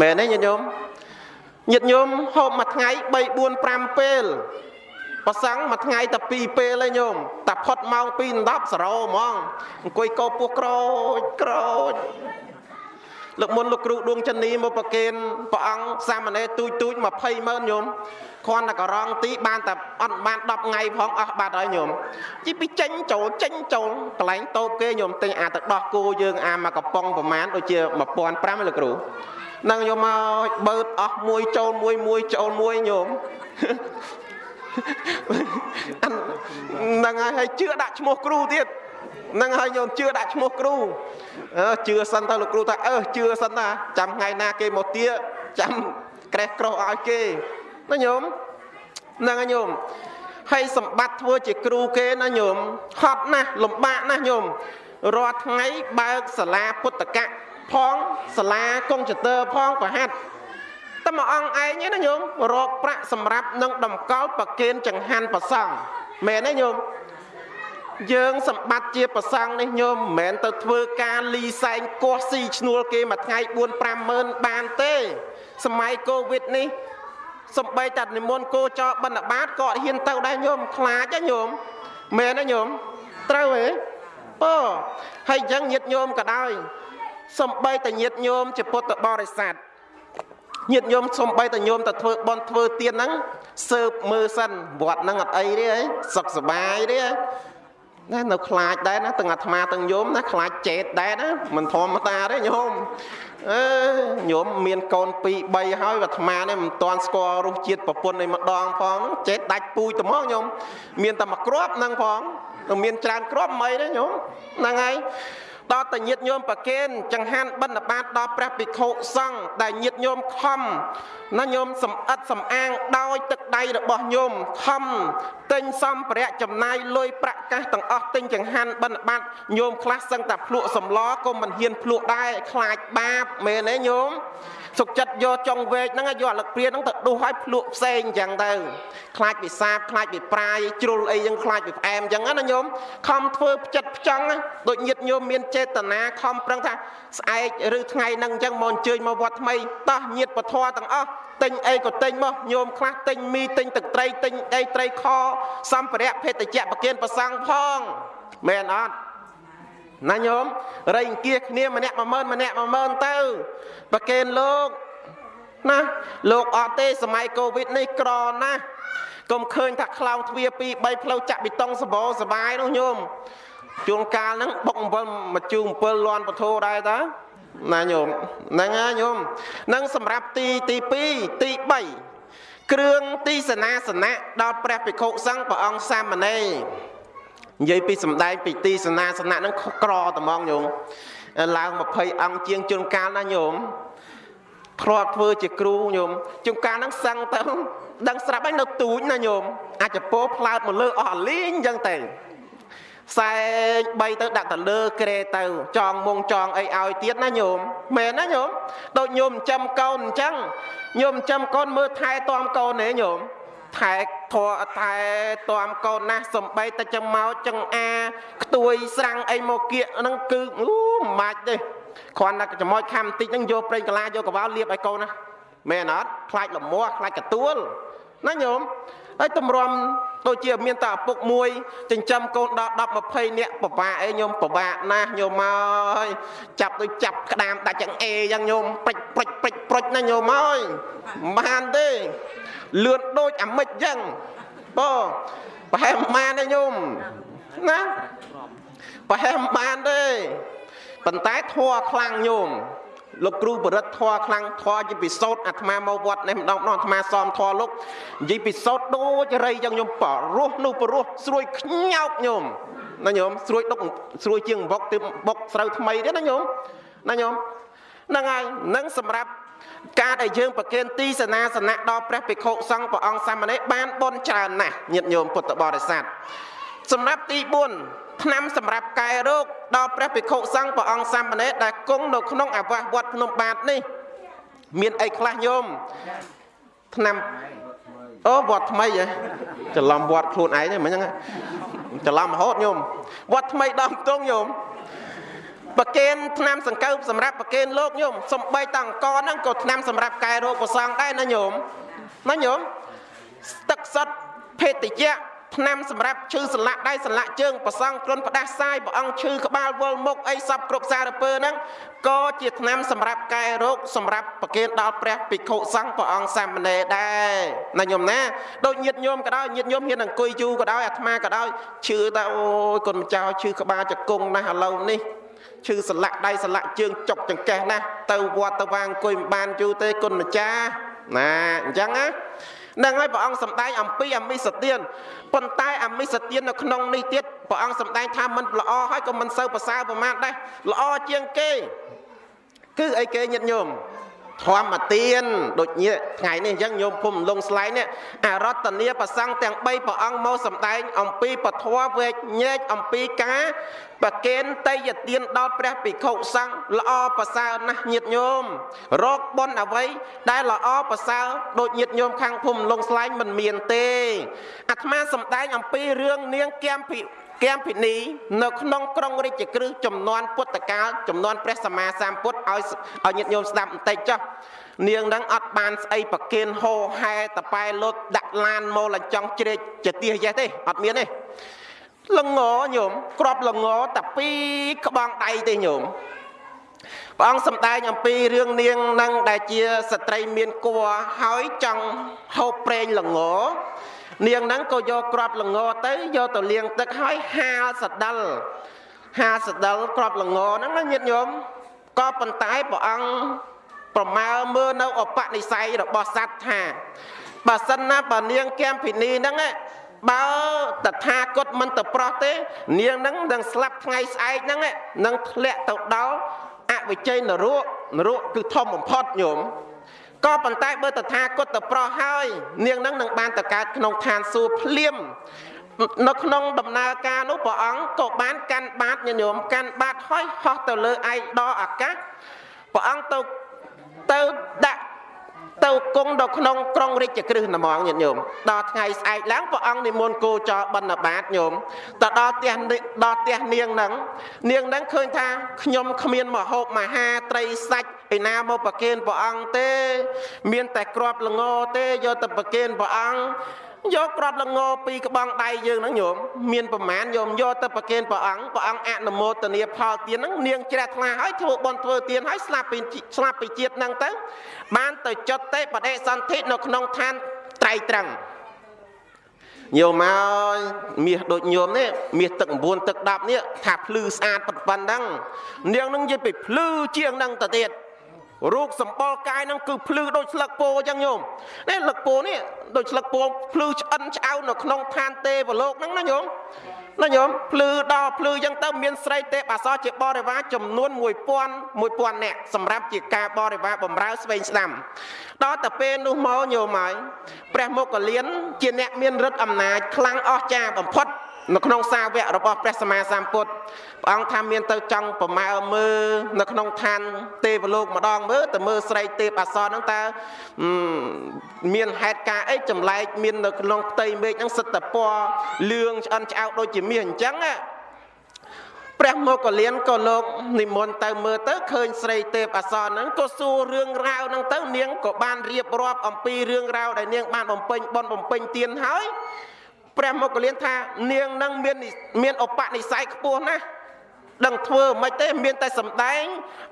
មែនទេញាតិញោមញាតិញោមហូបមួយថ្ងៃ3 4 5ពេលប្រសង់មួយថ្ងៃតែ2ពេលឯងញោមតែផុតម៉ោង2 10សរោហ្មងអង្គុយកោពោះក្រូចក្រូច លោកមុនលោកគ្រូដួងចិននីមកប្រគេនព្រះអង្គសាមណេរទូចទូច20ម៉ឺនញោមគ្រាន់តែករងទីបានតែអត់បាន10ថ្ងៃផងអស់បាត់ហើយញោមជីពីចេញចូលចេញចូលកន្លែងតូបគេញោមទិញអាទៅដោះគោយើងអាមកកំប៉ុងប្រមាណដូចជា1500លោកគ្រូនឹងញោមមកបើកអស់មួយចូលមួយមួយចូលមួយញោមហ្នឹងហើយហើយជឿដាក់ឈ្មោះគ្រូទៀត ហ្នឹងហើយញោមជឿដាក់ឈ្មោះគ្រូអឺជឿសិនទៅលោកគ្រូថាអឺជឿសិនណាចាំថ្ងៃណាគេមកទាចាំក្រេះក្រោះឲ្យគេណាញោមហ្នឹងហើយញោមហើយសម្បត្តិធ្វើជាគ្រូគេណាញោមហត់ណាស់លំបាកណាស់ញោមរាល់ថ្ងៃបើកសាលាពុទ្ធកៈផងសាលាកុងចតើផងប្រហាត់តែមួយអង្គឯងណាញោមរកប្រាក់សម្រាប់នឹងតម្កល់ប្រគេនចង្ហាន់ប្រសង់មែនទេញោម យើងសម្បត្តិជាប្រសង់នេះញោមមិនមែនទៅធ្វើការលីសែងកោះស៊ីឈ្នួលគេមួយថ្ងៃ4 5ម៉ឺនបានទេ សម័យកូវីដនេះសំបីតានិមន្តគោចរបិណ្ឌបាតក៏អត់ហ៊ានទៅដែរញោមខ្លាចណាញោមមែនទេញោមត្រូវទេបើហើយអញ្ចឹងញាតញោមក៏ដោយសំបីតាញាតញោមជាពុទ្ធបរិស័ទញាតញោមសំបីតាញោមទៅធ្វើបន់ធ្វើទៀនហ្នឹងសើបមើលសិនវត្តហ្នឹងអត់អីទេសុខសบายទេ ណានៅខ្លាចដែរណាទាំងអាត្មាទាំងញោមណាខ្លាចចេតដែរណាមិនធម្មតាទេញោមអឺញោមមានកូន2 3ហើយអាត្មានេះមិនទាន់ស្គាល់រសជាតិប្រពន្ធឯម្ដងផងចេតដាច់ពូជត្មងញោមមានតែមួយគ្រាប់ហ្នឹងផងមានច្រើនគ្រាប់មិនទេញោមហ្នឹងហើយ ដល់តែញាតញោមប្រគេនចង្ហាន់បិណ្ឌបាតដល់ព្រះភិក្ខុសង្ឃដែលញាតញោមខំណាញោមសំអិតសំអាងដោយទឹកដៃរបស់ញោមខំទិញសម្ភារៈចំណាយលុយប្រាក់កាសទាំងអស់ទិញចង្ហាន់បិណ្ឌបាតញោមខ្លះសឹងតែភ្លក់សម្លក៏មិនហ៊ានភ្លក់ដែរខ្លាចបាបមែនទេញោម សុកចិត្តយកចុងវែកហ្នឹងយកអាលឹកព្រាហ្នឹងទៅដុសឲ្យភ្លក់ផ្សេងអញ្ចឹងទៅខ្លាចពីសាបខ្លាចពីប្រាយជ្រុលអីហ្នឹងខ្លាចពីផ្អែមអញ្ចឹងណាញោមខំធ្វើផ្ចិតផ្ចង់ដូចញាតញោមមានចេតនាខំប្រឹងថាស្អែកឬថ្ងៃហ្នឹងអញ្ចឹងមកអញ្ជើញមកវត្តថ្មីតោះញាតពធទាំងអស់ទិញអីក៏ទិញមកញោមខ្លះទិញមីទិញទឹកត្រីទិញអីត្រីខសម្ភារៈភេទជ្ជៈប្រគិនប្រសង់ផងមែនអត់ ណាញោមរៃអង្គាសគ្នាម្នាក់10000ម្នាក់10000ទៅប្រកេនលោកណាលោកអត់ទេសម័យកូវីដនេះក្រណាស់កុំឃើញថាខ្លោងទ្វារ2 3ផ្លូវចាក់ប៊ីតុងសបោសបាយនោះញោមជួនកាលហ្នឹងបុកអំពិលមកជូ7លាន់ពធដែរតាណាញោមហ្នឹងណាញោមហ្នឹងសម្រាប់ទីទី2ទី3គ្រឿងទីសនាសនៈដល់ព្រះភិក្ខុសង្ឃព្រះអង្គសាមណេរ និយាយពីសម្ដែងពីទីសនាសនៈហ្នឹងក្រត្មងញោមឡើង20អង្គជាងជួនកាលណាញោមធ្លាប់ធ្វើជាគ្រូញោមជួនកាលហ្នឹងសឹងទៅដឹងស្រាប់ហើយនៅទូចណាញោមអាចពោផ្លើតមកលើអស់អាលីងអញ្ចឹងទៅសែង3ទៅដាក់ទៅលើក្រេទៅ ចងមុងចងអីឲ្យទៀតណាញោមមែនណាញោមដូចញោមចិញ្ចឹមកូនអញ្ចឹងញោមចិញ្ចឹមកូនមើលថែទាំកូនទេញោមថែ ធေါ်ថែទាំកូនណាស់សំបីតែចឹងមកចឹងអាខ្ទួយស្រាំងអីមកគៀកហ្នឹងគឺអូមិនបាច់ទេគ្រាន់តែចំមោចខំបន្តិចហ្នឹងយកប្រេងកាឡាយកកវ៉ាលាបឲ្យកូនណាមែនអត់ខ្លាចលមាស់ខ្លាចកទួលណាញោមហើយតម្រាំដូចជាមានតែឪពុកមួយចិញ្ចឹមកូនដល់10 20នាក់ពិបាកអីញោមពិបាកណាស់ញោមមកហើយចាប់ដូចចាប់ក្តាមដាច់យ៉ាងអេយ៉ាងញោមព្រិចព្រិចព្រិចព្រិចណាញោមអើយមិនបានទេ លឿនដូចអាមិចយ៉ាងបងប្រហែលមិនបានទេញោមណាប្រហែលមិនបានទេប៉ុន្តែធัวខ្លាំងញោមលោកគ្រូបរិទ្ធធွာខ្លាំងធွာជាពិសោធអាត្មាមកវត្តនេះម្ដងម្ដងអាត្មាសមធွာលោកនិយាយពិសោធដូចរៃយ៉ាងខ្ញុំបរោះនោះបរោះស្រួយខ្ញោកញោមណាញោមស្រួយដុកស្រួយជាងបុកទៅបុកស្រូវថ្មីទេណាញោមណាញោមហ្នឹងហើយនឹងសម្រាប់ ការដែលយើងប្រគេនទីសនាសនៈដល់ព្រះភិក្ខុសង្ឃព្រះអង្គសាមណេរបានបុណ្យច្រើនណាស់ញាតិញោមពុទ្ធបរិស័ទសម្រាប់ទី4ឆ្នាំសម្រាប់កែរោគដល់ព្រះភិក្ខុសង្ឃព្រះអង្គសាមណេរដែលគង់នៅក្នុងអាវាសវត្តភ្នំបាទនេះ មានអីខ្លះញោមឆ្នាំអូវត្តថ្មីហ៎ច្រឡំវត្តខ្លួនឯងហ្នឹងមិនហ្នឹងច្រឡំរហូតញោមវត្តថ្មីដល់ទងញោម ប្រកេនឆ្នាំសង្កូវសម្រាប់ប្រកេនលោកញោមសំបីតអង្គហ្នឹងក៏ឆ្នាំសម្រាប់កែរោគប្រសងដែរណាញោមណាញោមទឹកសុទ្ធភេទជ្ជៈឆ្នាំសម្រាប់ឈឺសន្លាក់ដៃសន្លាក់ជើងប្រសង់គ្រុនផ្ដាសាយព្រះអង្គឈឺក្បាលវល់មុខអីសពគ្រប់សារពើហ្នឹងក៏ជាឆ្នាំសម្រាប់កែរោគសម្រាប់ប្រគេនដល់ព្រះភិក្ខុសង្ឃព្រះអង្គសាមណេរដែរណាញោមណាដូចញាតញោមក៏ដោយញាតញោមហ៊ានអង្គុយយូរក៏ដោយអាត្មាក៏ដោយឈឺតែអូយគុណម្ចាស់ឈឺក្បាលចង្គង់ណាស់ឥឡូវនេះ ឈឺសន្លាក់ដៃសន្លាក់ជើងចុកចង្កេះណាស់ទៅវត្តទៅវាងអង្គុយមិនបានយូរទេគុណម្ចាស់ណាអញ្ចឹងណានឹងហើយព្រះអង្គសម្ដែងអំពីអមិសទានប៉ុន្តែអមិសទាននៅក្នុងនេះទៀតព្រះអង្គសម្ដែងថាមិនល្អហើយក៏មិនសូវប្រសើរប្រមាណដែរល្អជាងគេ គឺអីគេញាតិញោម ធម្មទានដូចនេះថ្ងៃនេះអញ្ចឹងញោមភូមិលងស្លែងនេះអរតនីប្រសង់ទាំង3ព្រះអង្គមកសម្ដែង អំពីពធវេកញែកអំពីការប្រគេនតេយទានដល់ព្រះភិក្ខុសង្ឃល្អប្រសើរណាស់ញាតិញោមរកបុណ្យអ្វី ដែលល្អប្រសើរដូចញាតិញោមខាងភូមិលងស្លែងមិនមានទេអាត្មាសម្ដែងអំពីរឿងនាងគំភិ គំភិនីនៅក្នុងក្រុងរាជក្រឹសចំនួនពុទ្ធកាលចំនួនព្រះសម្មាសម្ពុទ្ធឲ្យឲ្យញាតិញោមស្ដាប់បន្តិចចុះនាងហ្នឹងអត់បានស្អីប្រគិនហោហែតប៉ែលុតដាក់ឡានមកលចង់ជ្រែកជាទៀសយេះទេអត់មានទេលងញោមក្របលងតែពីរក្បងដៃទេញោមព្រះអង្គសម្ដែងអំពីរឿងនាងនឹងដែលជាស្ត្រីមានគួរហើយចង់ហូបប្រេងលង នាងហ្នឹងក៏យកក្របលងទៅយកទៅលាងទឹកហើយហាលសដិលហាលសដិលក្របលងហ្នឹងណាញាតិញោមក៏ប៉ុន្តែព្រះអង្គប្រមាលមើលនៅអបនិស័យរបស់សត្វថាបើសិនណាបើនាងគំភិនីហ្នឹងបើតថាគតមិនទៅប្រោះទេ នាងហ្នឹងនឹងស្លាប់ថ្ងៃស្អែកហ្នឹងនឹងធ្លាក់ទៅដល់អវិជ័យនរកនរកគឺធំបំផុតញោម ក៏ប៉ុន្តែបើតថាគតទៅប្រោះហើយ នាងនឹងនឹងបានទៅកើតក្នុងឋានសួគ៌ភ្លាមនៅក្នុងដំណើរការនោះព្រះអង្គក៏បានកាន់បាតញោមកាន់បាតហើយហោះទៅលើឯកដរអាកាសព្រះអង្គទៅទៅដាក់ ទៅគង់នៅក្នុងក្រុងរាជក្រឹសណមងញាតិញោមដល់ថ្ងៃស្អែកឡើងព្រះអង្គនិមន្តគោចរបិណ្ឌបាតញោមទៅដល់ផ្ទះដល់ផ្ទះនាងហ្នឹងនាងហ្នឹងឃើញថាខ្ញុំគ្មានមហូបមហាត្រីសាច់ឯណាមកប្រគេនព្រះអង្គទេ មានតែក្របល្ងទេយកទៅប្រគេនព្រះអង្គ យកក្របលងពីក្បងដៃយើងហ្នឹងញោមមានប្រមាណញោមយកទៅប្រគេនព្រះអង្គព្រះអង្គអនុមោទនាផលទានហ្នឹងនាងជ្រះថ្លាហើយធ្វើបន់ធ្វើទានហើយស្លាប់ពីស្លាប់ពីជាតិហ្នឹងទៅបានទៅចុតទេបដិសន្ធិនៅក្នុងឋានត្រៃត្រឹងញោមមកមាសដូចញោមនេះមាសទឹក9ទឹក10នេះថាភ្លឺស្អាតប៉ុណ្ណឹងនាងនឹងនិយាយពីភ្លឺជាងហ្នឹងទៅទៀត រូបសម្បល់កាយហ្នឹងគឺភ្លឺដូចស្លឹកពោអញ្ចឹងញោមនេះស្លឹកពោនេះដូចស្លឹកពោភ្លឺឆ្អិនឆ្អៅនៅក្នុងឋានទេវលោកហ្នឹងណាញោមណាញោមភ្លឺដល់ភ្លឺអញ្ចឹងទៅមានស្រីទេពអសរជាបរិវារចំនួន1000 1000នាក់សម្រាប់ជាការបរិវារបំរើស្វែងស្ដាំដល់តែពេលនោះមកញោមហើយព្រះមុគលានជាអ្នកមានឫទ្ធិអំណាចខ្លាំងអស្ចារ្យបំផុត នៅក្នុងសាវករបស់ព្រះសម្មាសម្ពុទ្ធព្រះអង្គថាមានទៅចង់ប្រមើមើលនៅក្នុងឋានទេវលោកម្ដងមើលទៅមើលស្រីទេពអសរហ្នឹងតើមានហេតុការអីចម្លែកមាននៅក្នុងផ្ទៃមេឃហ្នឹងសិតតពណ៌លឿងឆ្អិនឆ្អៅដូចជាមាសអញ្ចឹងណាព្រះមកកលៀនក៏លោកនិមន្តទៅមើលទៅឃើញស្រីទេពអសរហ្នឹងក៏សួររឿងរ៉ាវហ្នឹងទៅនាងក៏បានរៀបរាប់អំពីរឿងរ៉ាវដែលនាងបានបំពេញបន់បំពេញទានហើយ ព្រះមុគលានថានាងនឹងមានមានឧបនិស្ស័យខ្ពស់ណាស់ដឹងធ្វើមិនទេមានតែសម្ដែង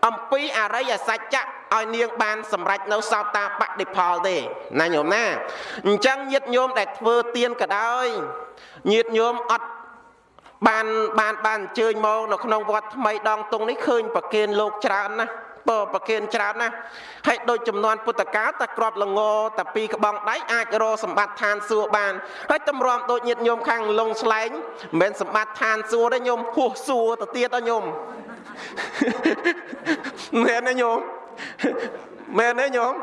អំពីអរិយសច្ចៈឲ្យនាងបានសម្រេចនៅសោតាបតិផលទេណាញោមណាអញ្ចឹងញាតញោមដែលធ្វើទៀនក៏ដោយញាតញោមអត់បានបានបានអញ្ជើញមកនៅក្នុងវត្តថ្មីដងតុងនេះឃើញប្រគេនលោកច្រើនណាស់ ពរប្រគិនច្រើនណាស់ហើយដូចចំនួនពុទ្ធកាលតែក្របលងតែពីក្បងដៃអាចរកសម្បត្តិឋានសួគ៌បានហើយតម្រាំដូចញាតញោមខាងលងស្លែងមិនមែនសម្បត្តិឋានសួគ៌ទេញោមហួសសួគ៌ទៅទៀតដល់ញោមមែនទេញោមមែនទេញោម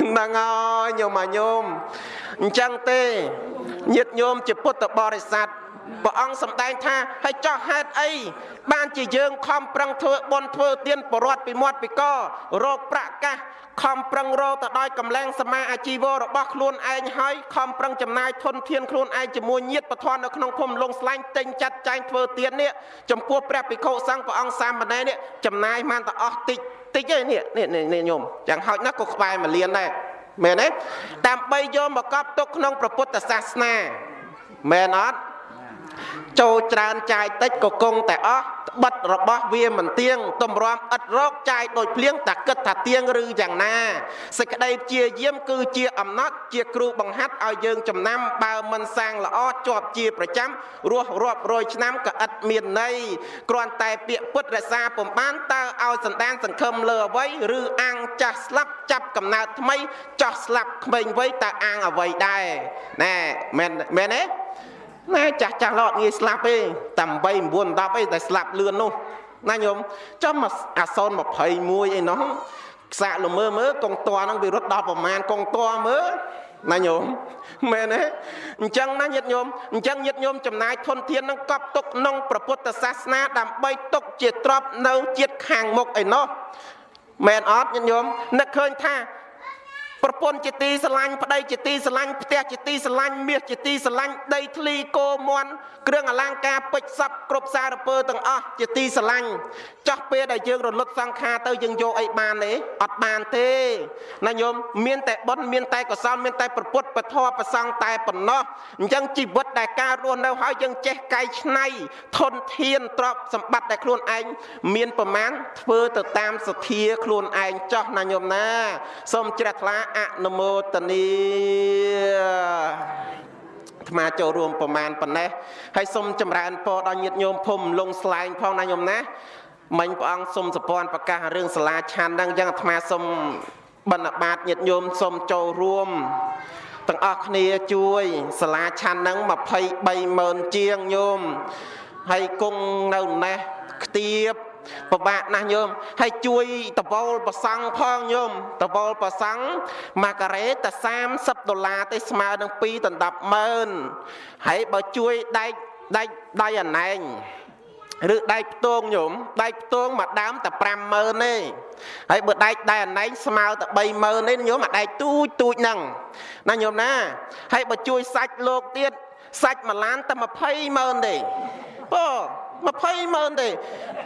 ហ្នឹងហើយញោមអាញោមអញ្ចឹងទេញាតញោមជាពុទ្ធបរិស័ទព្រះអង្គសម្ដែងថាហើយចោះហេតុអីបានជាយើងខំប្រឹងធ្វើបុណ្យធ្វើទានបរត់ពីមាត់ពីករោគប្រកាស ខំប្រឹងរកទៅដោយកម្លាំងសមាអាជីវៈរបស់ខ្លួនឯងហើយខំប្រឹងចំណាយធនធានខ្លួនឯងជាមួយញាតិបធននៅក្នុងភូមិលងស្លាញ់ទិញចាត់ចែងធ្វើទាននេះចំពោះព្រះភិក្ខុសង្ឃព្រះអង្គសាមណេរនេះចំណាយបានតែអស់តិចតិចឯនេះនេះញោមយ៉ាងហោចណាស់ក៏ក្បែរមួយលានដែរមែនទេដើម្បីយកមកកប់ទុកក្នុងព្រះពុទ្ធសាសនាមែនអត់ ចូលច្រើនចាយតិចក៏គង់តែអស់ត្បិតរបស់វាមិនទៀងតម្រាំឥតរកចាយដូចភ្លៀងតែគិតថាទៀងឬយ៉ាងណាសេចក្តីព្យាយាមគឺជាអំណត់ជាគ្រូបង្ហាត់ឲ្យយើងចំណាំបើមិនសាងល្អជាប់ជាប្រចាំរស់រាប់រយឆ្នាំក៏ឥតមានន័យគ្រាន់តែពាក្យពុតរក្សាពំបានតើឲ្យសន្តានសង្ឃឹមលើអ្វីឬអាងចាស់ស្លាប់ចាប់កំណើតថ្មីចោះស្លាប់ក្មេងវ័យតើអាងអ្វីដែរណែមែនមែនទេ ណាចាស់ចាស់ឡតងាយស្លាប់ទេតែ8 9 10អីតែស្លាប់លឿននោះណាញោមចំអាសន21អីនោះខ្សាក់លមើមើកងតហ្នឹងវារត់ដល់ប្រមាណកងតមើណាញោមមែនទេអញ្ចឹងណាញាតិញោមអញ្ចឹងញាតិញោមចំណាយធនធាននឹងកប់ទុកក្នុងព្រះពុទ្ធសាសនាដើម្បីទុកជាទ្រព្យនៅជាតិខាងមុខឯណោះមែនអត់ញាតិញោមនឹកឃើញថា ប្រពន្ធជាទីស្រឡាញ់ប្តីជាទីស្រឡាញ់ផ្ទះជាទីស្រឡាញ់មាសជាទីស្រឡាញ់ដីធ្លីគោមន់គ្រឿងអលង្ការពេជ្រសັບគ្រប់សារពើទាំងអស់ជាទីស្រឡាញ់ចោះពេលដែលយើងរលត់សង្ខារទៅយើងយកអីបានទេអត់បានទេណាញោមមានតែបុណ្យមានតែកុសលមានតែប្រពុតពធប្រសង់តែប៉ុណ្ណោះអញ្ចឹងជីវិតដែលការរស់នៅហើយយើងចេះកែច្នៃធនធានទ្រព្យសម្បត្តិដែលខ្លួនឯងមានប្រមាណធ្វើទៅតាមសទ្ធាខ្លួនឯងចោះណាញោមណាសូមជ្រះថ្លាអនុមោទនីអាត្មាចូលរួមប្រមាណប៉ុណ្ណេះហើយសូមចម្រើនពរដល់ញាតិញោមភូមិលងស្លែងផងណាញោមណាមិញព្រះអង្គសូមសពន់ប្រកាសរឿងសាលាឆាន់ហ្នឹងអញ្ចឹងអាត្មាសូមបណ្ឌបាតញាតិញោមសូមចូលរួមទាំងអស់គ្នាជួយសាលាឆាន់ហ្នឹង23ម៉ឺនជាងញោមហើយគង់នៅណេះខ្ទាប ពិបាកណាស់ញោមហើយជួយតវលប្រសង់ផងញោមតវលប្រសង់ម៉ាការ៉េតែ30ដុល្លារទេស្មើនឹង2ដណ្ដប់ម៉ឺនហើយបើជួយដែកដែកដៃអាណែងឬដែកផ្ទងញោមដែកផ្ទងមួយដើមតែ50000ទេហើយបើដែកដៃអាណែងស្មើតែ30000ទេញោមអាដែកទូចទូចហ្នឹងណាញោមណាហើយបើជួយសាច់លោកទៀតសាច់មួយឡានតែ20000ទេអូ 20ម៉ឺនទេ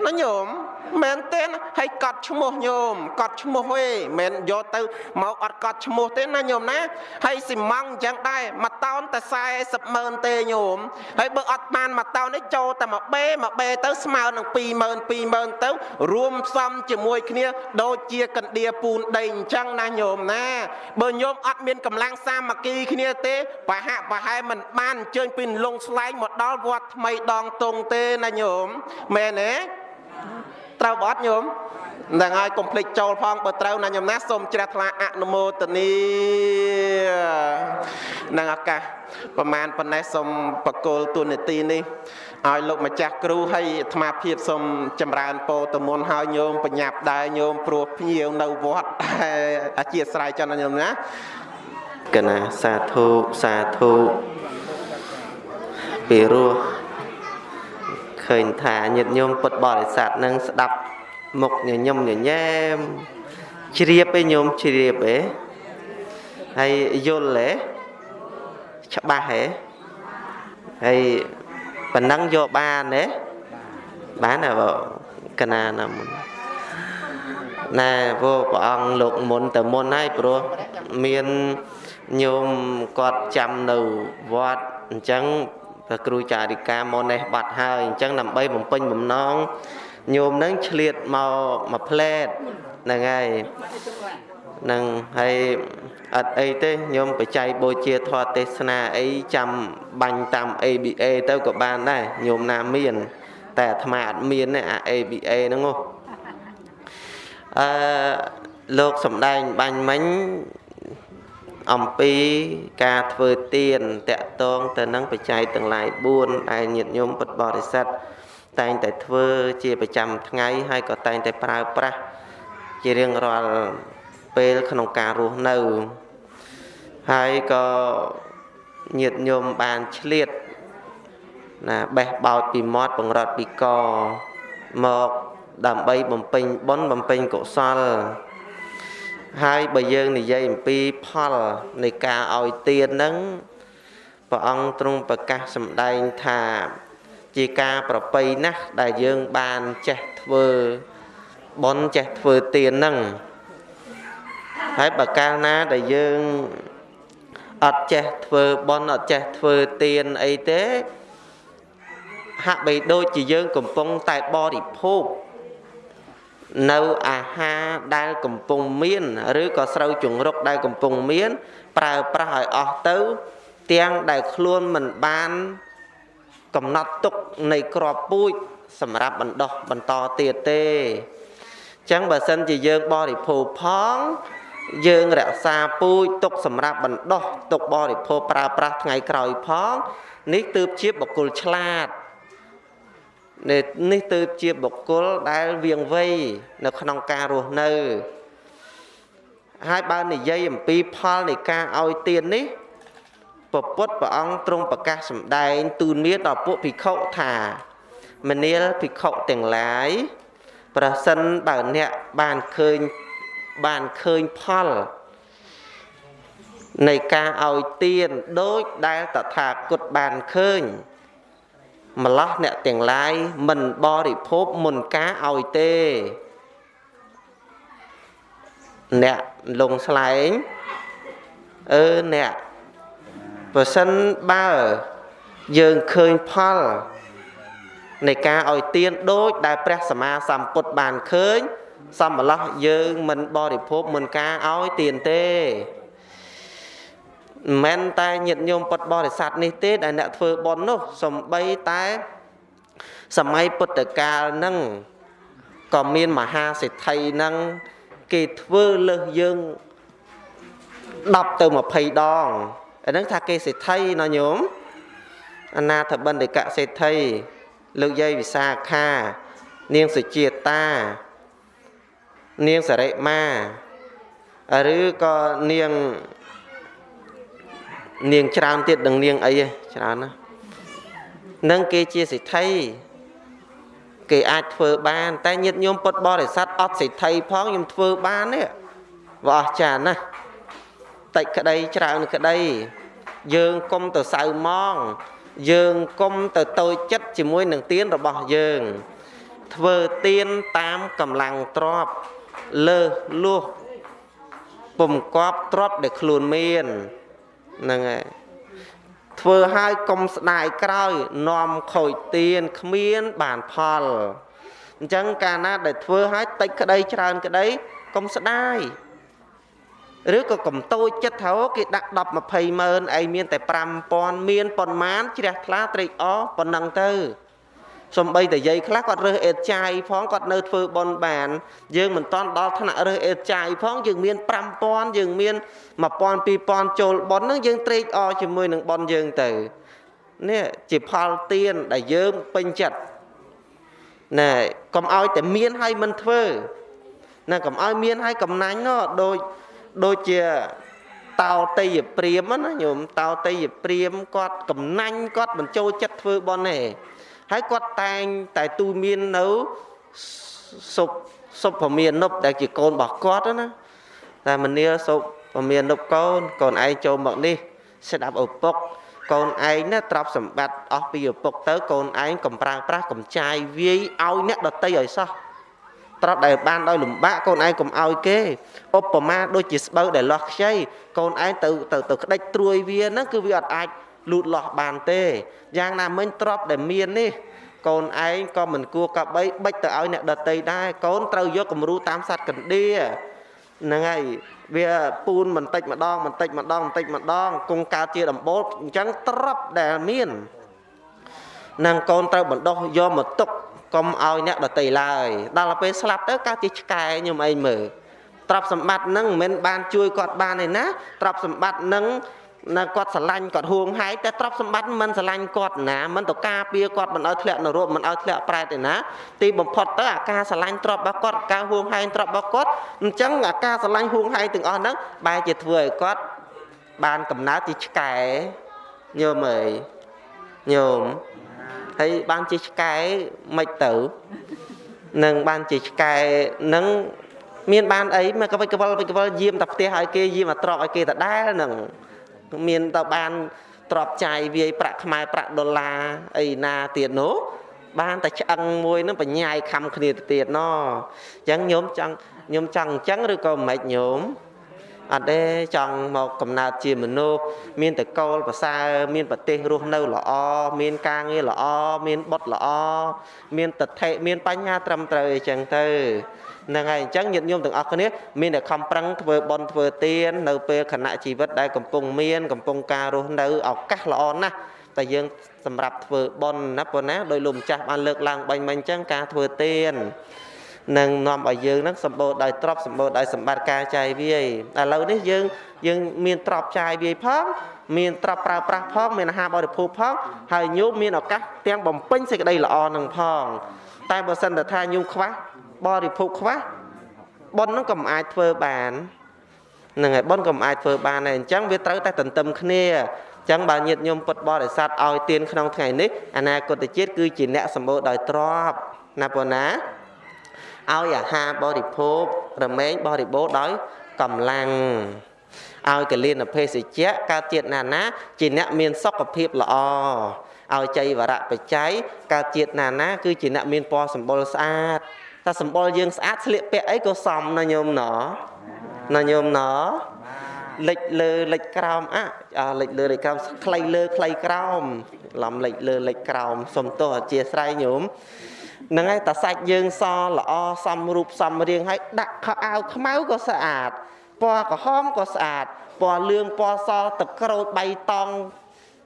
ណាញោម មែនទេណាហើយកត់ឈ្មោះញោមកត់ឈ្មោះទេមិនយកទៅមកអត់កត់ឈ្មោះទេណាញោមណាហើយស៊ីម៉ង់អញ្ចឹងដែរមួយតោនតែ40ម៉ឺនទេញោមហើយបើអត់បានមួយតោននេះចូលតែមួយបេមួយបេទៅស្មើនឹង20000 20000ទៅរួមផ្សំជាមួយគ្នាដូចជាកណ្ដៀពូនដីអញ្ចឹងណាញោមណា បើញោមអត់មានកម្លាំងសាមគ្គីគ្នាទេប្រហាក់ប្រហែលមិនបានអញ្ជើញពីលងស្លែងមកដល់វត្តថ្មីដងតុងទេណាញោមមែនទេ ត្រូវបត់ញោមនឹងហើយកុំភ្លេចចូលផងបើត្រូវណាញោមណាសូមជ្រះថ្លាអនុមោទនីនឹងឱកាសប្រមាណប៉ុណ្ណេះសូមបកគលទូនីតិនេះឲ្យលោកម្ចាស់គ្រូហើយអាត្មាភាពសូមចម្រើនពរតមុនហើយញោមបញ្ញាប់ដែរញោមព្រោះភ្ញៀវនៅវត្តអធិស្ឋានចន្ទញោមណាកណាសាធុសាធុពីរោះ ឃើញថាញាតិញោមពុទ្ធបរិស័ទនឹងស្ដាប់មុខញញឹមញញែមជ្រាបឯញោមជ្រាបឯហើយយល់ឯច្បាស់ឯហើយប៉ុណ្ណឹងយកបានទេបានទេបងកណាណាមុនណែព្រោះព្រះអង្គលោកមុនទៅមុនហើយព្រោះមានញោមគាត់ចាំនៅវត្តអញ្ចឹងព្រះ គ្រូចារិកាមកនេះបាត់ហើយអញ្ចឹងដើម្បីបំពេញបំណងញោមនឹងឆ្លៀតមកមួយផ្លែតហ្នឹងហើយនឹងហើយអត់អីទេញោមបច្ច័យបូជាធម៌ទេសនាអីចាំបាញ់តាម ABA ទៅក៏បានដែរញោមណាមាន តែអាត្មាអត់មានទេអា ABA ហ្នឹងអឺលោកសំដែងបាញ់មិញ អំពីការធ្វើទានតកតងទៅនឹងបច្ច័យទាំងឡាយ4ដែលញាតិញោមពុទ្ធបរិស័ទតែងតែធ្វើជាប្រចាំថ្ងៃហើយក៏តែងតែប្រើប្រាស់ជារៀងរាល់ពេលក្នុងការរស់នៅហើយក៏ញាតិញោមបានឆ្លៀតណាបេះបោតពីមាត់បង្រត់ពីកមកដើម្បីបំពេញបុណ្យបំពេញកុសល ហើយបើយើងនិយាយអំពីផលនៃការឲ្យទានហ្នឹងព្រះអង្គទ្រង់ប្រកាសសម្ដែងថាជាការប្រពៃណាស់ដែលយើងបានចេះធ្វើបន់ចេះធ្វើទានហ្នឹងហើយបើកាលណាដែលយើងអត់ចេះធ្វើបន់អត់ចេះធ្វើទានអីទេហាក់បីដូចជាយើងកំពុងតែបរិភោគ នៅអាហារដែលកំពុងមាន ឬក៏ស្រូវជង្រុកដែលកំពុងមាន ប្រើប្រាស់ឲ្យអស់ទៅ ទាំងដែលខ្លួនមិនបាន កំណត់ទុកនៃក្របពូជសម្រាប់បណ្ដោះបន្តទៀតទេអញ្ចឹងបើសិនជាយើងបរិភោគផងយើងរក្សាពូជទុកសម្រាប់បណ្ដោះទុកបរិភោគប្រើប្រាស់ថ្ងៃក្រោយផង នេះទើបជាបុគ្គលឆ្លាត នេះទើបជាបុគ្គលដែលវៀងវៃនៅក្នុងការរស់នៅហើយបើនិយាយអំពីផលនៃការឲ្យទាននេះពពុទ្ធព្រះអង្គទ្រង់ប្រកាសសម្ដែងទូនមានដល់ពួកភិក្ខុថាមនាលភិក្ខុទាំងឡាយប្រសិនបើអ្នកបានឃើញបានឃើញផលនៃការឲ្យទានដូចដែលតថាគតបានឃើញ ម្លោះអ្នកទាំងឡាយមិនបរិភោគមុនការឲ្យទេ អ្នកលងស្លែងអឺអ្នកបើសិនបើយើងឃើញផលនៃការឲ្យទានដូចដែលព្រះសម្មាសម្ពុទ្ធបានឃើញ សម្បឡោះយើងមិនបរិភោគមុនការឲ្យទានទេ មិនតែញាតិញោមពុទ្ធបរិស័ទនេះទេដែលអ្នកធ្វើបុណ្យនោះសំបីតែសម័យពុទ្ធកាលហ្នឹងក៏មានមហាសេដ្ឋីហ្នឹងគេធ្វើលើសយើង10ទៅ20ដងអាហ្នឹងថាគេសេដ្ឋីណាញោមអនាថបណ្ឌិកសេដ្ឋីលោកយាយវិសាខា នាងសុជាតា នាងសរិមាឬក៏នាង នាងច្រើនទៀតនឹងនាងអីច្រើនណានឹងគេជាសិទ្ធិគេអាចធ្វើបាន តែញាតិញោមពុតបរិស័ទអត់សិទ្ធិផងខ្ញុំធ្វើបាននេះវាអស្ចារ្យណាស់តិចក្តីច្រើនក្តី យើងគុំទៅសៅម៉ងយើងគុំទៅតូចចិត្តជាមួយនឹងទៀនរបស់យើង ធ្វើទៀនតាមកម្លាំងទ្របលើសលួសពុំកប់ទ្របដែលខ្លួនមាន ហ្នឹងហើយធ្វើឲ្យកុំស្ដាយក្រោយនាំខូចទៀនគ្មានបានផលអញ្ចឹងកាលណាដែលធ្វើឲ្យតិចក្តីច្រើនក្តីកុំស្ដាយឬក៏កំតូចចិត្តថាគេដាក់10 20ម៉ឺនឯងមានតែ5000មានប៉ុន្មានជ្រះថ្លាត្រេកអរប៉ុណ្ណឹងទៅ សំបីតែយាយខ្លះគាត់រើសអេតចាយផងគាត់នៅធ្វើបនបាន យើងមិនតន់ដល់ថ្នាក់រើសអេតចាយផងយើងមាន5000យើងមាន1000 2000ចូលបនហ្នឹងយើងត្រេកអរជាមួយនឹងបនយើងទៅនេះជាផលទៀនដែលយើងពេញចិត្តណែកុំឲ្យតែមានហើយមិនធ្វើណាកុំឲ្យមានហើយកំណាញ់នោះដូចដូចជាតោតេយព្រាមណាញោមតោតេយព្រាមគាត់កំណាញ់គាត់មិនចូលចិត្តធ្វើបន់ទេ ហើយគាត់តែងតែទូមាននៅសុបសុភមាននុបដែលជាកូនរបស់គាត់ណាតែមនាលសុភមាននុបកូនកូនឯងចូលមកនេះស្ដាប់ឪពុកកូនឯងណាទ្រព្យសម្បត្តិអស់ពីឪពុកទៅកូនឯងកំប្រាំងប្រាស់កំចាយវាយឲ្យអ្នកដតីឲ្យសោះត្រាប់ដែលបានដោយលំបាកកូនឯងកុំឲ្យគេឧបមាដូចជាស្បូវដែលលាស់ខ្ចីកូនឯងទៅទៅទៅក្តិចត្រួយវាហ្នឹងគឺវាអត់អាច លូតលាស់បានទេយ៉ាងណាមិញទ្របដែលមាននេះកូនឯងក៏មិនគួរកបីបិចទៅឲ្យអ្នកដតីដែរកូនត្រូវយកគំរូតាមសัตว์កណ្ដៀហ្នឹងហើយវាពូនបន្តិចម្ដងបន្តិចម្ដងបន្តិចម្ដងគង់កើតជាដំបូលអញ្ចឹងទ្របដែលមាននឹងកូនត្រូវបណ្ដោះយកមកទុកកុំឲ្យអ្នកដតីឡើយដល់ពេលស្លាប់ទៅកើតជាឆ្កែខ្ញុំអីមើលទ្រព្យសម្បត្តិនឹងមិនមែនបានជួយគាត់បានទេណាទ្រព្យសម្បត្តិនឹង នៅគាត់ស្រឡាញ់គាត់ហួងហែងតែទ្រព្យសម្បត្តិមិនស្រឡាញ់គាត់ណាមិនទៅការពារគាត់មិនឲ្យធ្លាក់នរកមិនឲ្យធ្លាក់ប្រែតទេណាទីបំផុតទៅអាការស្រឡាញ់ទ្រព្យរបស់គាត់ការហួងហែងទ្រព្យរបស់គាត់អញ្ចឹងអាការស្រឡាញ់ហួងហែងទាំងអស់ហ្នឹងបែរជាធ្វើឲ្យគាត់បានកំណើតជាឆ្កែញោមអើយញោមហើយបានជាឆ្កែមិនទៅនឹងបានជាឆ្កែនឹងមានបានអីមកកវិកវលវិកវលយាមតែផ្ទះឲ្យគេយាមអាត្រប់ឲ្យគេដដែលនឹង មានទៅបានទ្របចាយវាយប្រាក់ខ្មែរប្រាក់ដុល្លារអីណាទៀតនោះបានតែឆ្អឹងមួយនឹងបញ្ញាយខំគ្នាទៅទៀតណអញ្ចឹងញោមចង់ញោមចង់អញ្ចឹងឬក៏មិនញោមអត់ទេចង់មកកំណើតជាមនុស្សមានតកូលប្រសើរមានប្រទេសរស់នៅល្អមានការងារល្អមានបុត្រល្អមានតថេមានបញ្ញាត្រឹមត្រូវអីចឹងទៅ ហ្នឹងហើយអញ្ចឹងញាតិញោមទាំងអស់គ្នាមានតែខំប្រឹងធ្វើបន់ធ្វើទាននៅពេលខណៈជីវិតដែលកំពុងមានកំពុងការរស់នៅឱកាសល្អណាស់តែយើងសម្រាប់ធ្វើបន់ណាប៉ុណ្ណាដោយលោកម្ចាស់បានលើកឡើងបាញ់មិញអញ្ចឹងការធ្វើទាននឹងនាំឲ្យយើងនឹងសម្បូរដោយទ្រព្យសម្បូរដោយសម្បត្តិការចាយវាយឥឡូវនេះយើងយើងមានទ្រព្យចាយវាយផងមានទ្រព្យប្រើប្រាស់ផងមានអាហារបរិភោគផងហើយញោមមានឱកាសទាំងបំពេញសេចក្តីល្អនឹងផងតែបើសិនតែថាញោមខ្វះ បរិភោគខ្វះប៉ុននឹងក៏មិនអាចធ្វើបានហ្នឹងហើយប៉ុនក៏មិនអាចធ្វើបានដែរអញ្ចឹងវាត្រូវតែទន្ទឹមគ្នាអញ្ចឹងបើញាតិញោមពុតបរិស័ទឲ្យទានក្នុងថ្ងៃនេះអនាគតជាតិគឺជាអ្នកសម្បូរដោយទ្រព្យណាប៉ុណ្ណាឲ្យអាហារបរិភោគរមែងបរិបូរដោយកម្លាំងឲ្យកលៀនភេសជ្ជៈកើតជាតិណាណា ជាអ្នកមានសុខភាពល្អឲ្យចៃវរៈបច្ច័យកើតជាតិណាណា គឺជាអ្នកមានពណ៌សម្បុរស្អាត តែសម្បុរយើងស្អាតស្លៀកពាក់អីក៏សមណាញោមណណាញោមណលិចលើលិចក្រោមអាលិចលើលិចក្រោមខ្លីលើខ្លីក្រោមឡំលិចលើលិចក្រោមសុំទោសអធិស្ឋានញោមហ្នឹងហើយតាសាច់យើងសល្អសំរូបសំរៀងហើយដាក់ខោអាវខ្មៅក៏ស្អាតពណ៌ក្រហមក៏ស្អាតពណ៌លឿងពណ៌សទឹកក្រូចបៃតង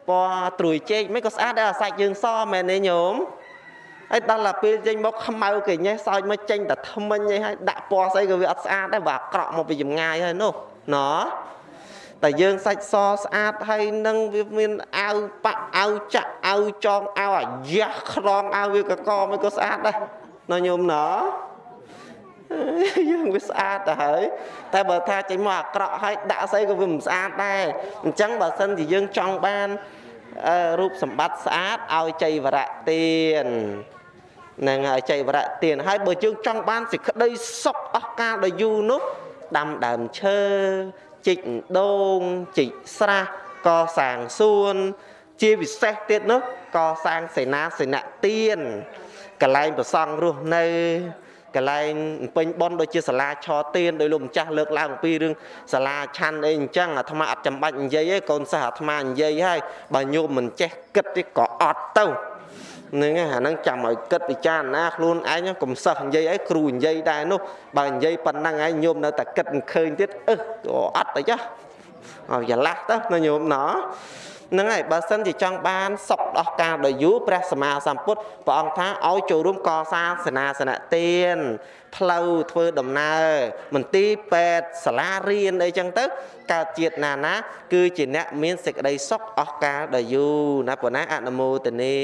ពណ៌ត្រួយចេកមិនក៏ស្អាតដែរអាសាច់យើងសមែនទេញោម ហើយដល់តែពេលចេញមកខ្មៅគេញ៉េះសោចមកចេញតែថ្មិញអីហើយដាក់ពណ៌ស្អីក៏វាអត់ស្អាតដែរបើអាក្រក់មកពីចម្ងាយហើយនោះណ៎តែយើងសាច់សស្អាតហើយនឹងវាមានអាវប៉ាក់អាវចាក់អាវចងអាវអាយ៉ាស់ខ្លងអាវវាកកមិនក៏ស្អាតដែរណ៎ញោមណ៎យើងវាស្អាតទៅហើយតែបើថាចេញមកអាក្រក់ហើយដាក់ស្អីក៏វាមិនស្អាតដែរអញ្ចឹងបើសិនជាយើងចង់បាន រូបសម្បត្តិស្អាតឲ្យចៃវរៈទាននឹងឲ្យចៃវរៈទានហើយបើយើងចង់បានសេចក្តីសុខអស់កាលដ៏យូរនោះដាំដើមឈើជីកដូងជីកស្រះកសាងសួន ជាពិសេសទៀតនោះកសាងសេនាសនៈទានកកន្លែងប្រសង់រស់នៅ កន្លែងពេញប៉ុនដូចជាសាលាឆទៀនដោយលោកម្ចាស់លើកឡើងពីរឿងសាលាឆាន់អីអញ្ចឹងអាត្មាអត់ចាំបាច់និយាយទេកូនសិស្សអាត្មានិយាយហើយបើញោមមិនចេះគិតទេក៏អត់ទៅនឹងអាហ្នឹងចាំឲ្យគិតពិចារណាខ្លួនឯងកុំសិស្សនិយាយអីគ្រូនិយាយដែរនោះបើនិយាយប៉ុណ្ណឹងឯងញោមនៅតែគិតមិនឃើញទៀតអឺអត់អីចាឲ្យច្រឡះទៅណាញោមណោះ ហ្នឹងហើយបើសិនជាចង់បានសុខដោះកាលដ៏យូរព្រះសម្មាសម្ពុទ្ធព្រះអង្គថាឲ្យចូលរួមកសាងសេនាសនៈទានផ្លូវធ្វើដំណើរមន្ទីរពេទ្យសាលារៀនអីចឹងទៅកើតជាតិណាណា គឺជាអ្នកមានសេចក្តីសុខអស់កាលដ៏យូរណាប៉ុណ្ណាអនុមោទនា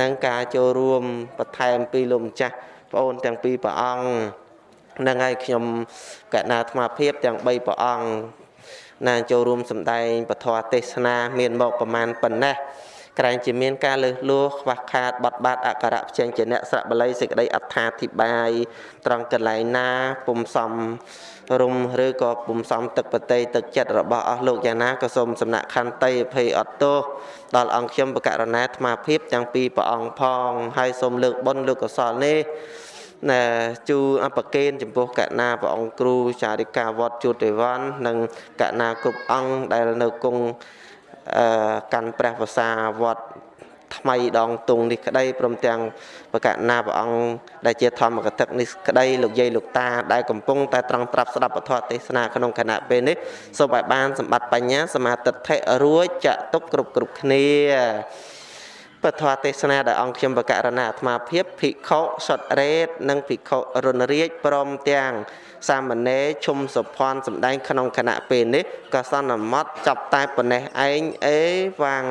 នឹងការចូលរួមបន្ថែមពីលោកម្ចាស់បងអូនទាំងពីរព្រះអង្គនឹងហើយខ្ញុំកណាអាត្មាភាពទាំង3ព្រះអង្គ ណាចូលរួមសម្ដែងពធទេសនា មានមកប្រមាណប៉ុណ្ណេះក្រែងជាមានការលើសលួខ្វះខាតបត់បាត់អក្សរផ្ចេញជាអ្នកស្រៈបល័យសេចក្តីអត្ថាធិប្បាយត្រង់កន្លែងណាពុំសំរុំឬក៏ពុំសំទឹកបតីទឹកចិត្តរបស់អស់លោកយ៉ាងណាក៏សូមសំណាក់ខន្តីអភ័យអត់ទោសដល់អង្គខ្ញុំបកករណាអាត្មាភាពទាំងពីរព្រះអង្គផងហើយសូមលើកបុណ្យលើកកុសលនេះ ណែជូអបកេនចំពោះកណាព្រះអង្គគ្រូចារិកាវត្តជួតទេវ័ននិងកណាគ្រប់អង្គដែលនៅគង់អឺកាន់ព្រះវសាវត្តថ្មីដងតុងនេះក្តីព្រមទាំងបកណាព្រះអង្គដែលជាធម្មកថានេះក្តីលោកយាយលោកតាដែលកំពុងតែត្រង់ប្រាប់ស្ដាប់ពធទេសនាក្នុងគណៈពេលនេះសូមឲ្យបានសម្បត្តិបញ្ញាសមាធិធិរួចចាក់ទុកគ្រប់គ្រប់គ្នា ពធទេសនាដែលអង្គខ្ញុំបកករណាអាត្មាភាពភិក្ខុសុតរេតនិងភិក្ខុរុនរាជព្រមទាំងសាមណេរឈុំសុភ័ណ្ឌសម្ដែងក្នុងគណៈពេលនេះក៏សន្មត់ចាប់តែប៉ុណ្ណេះឯងអេវ៉ាំង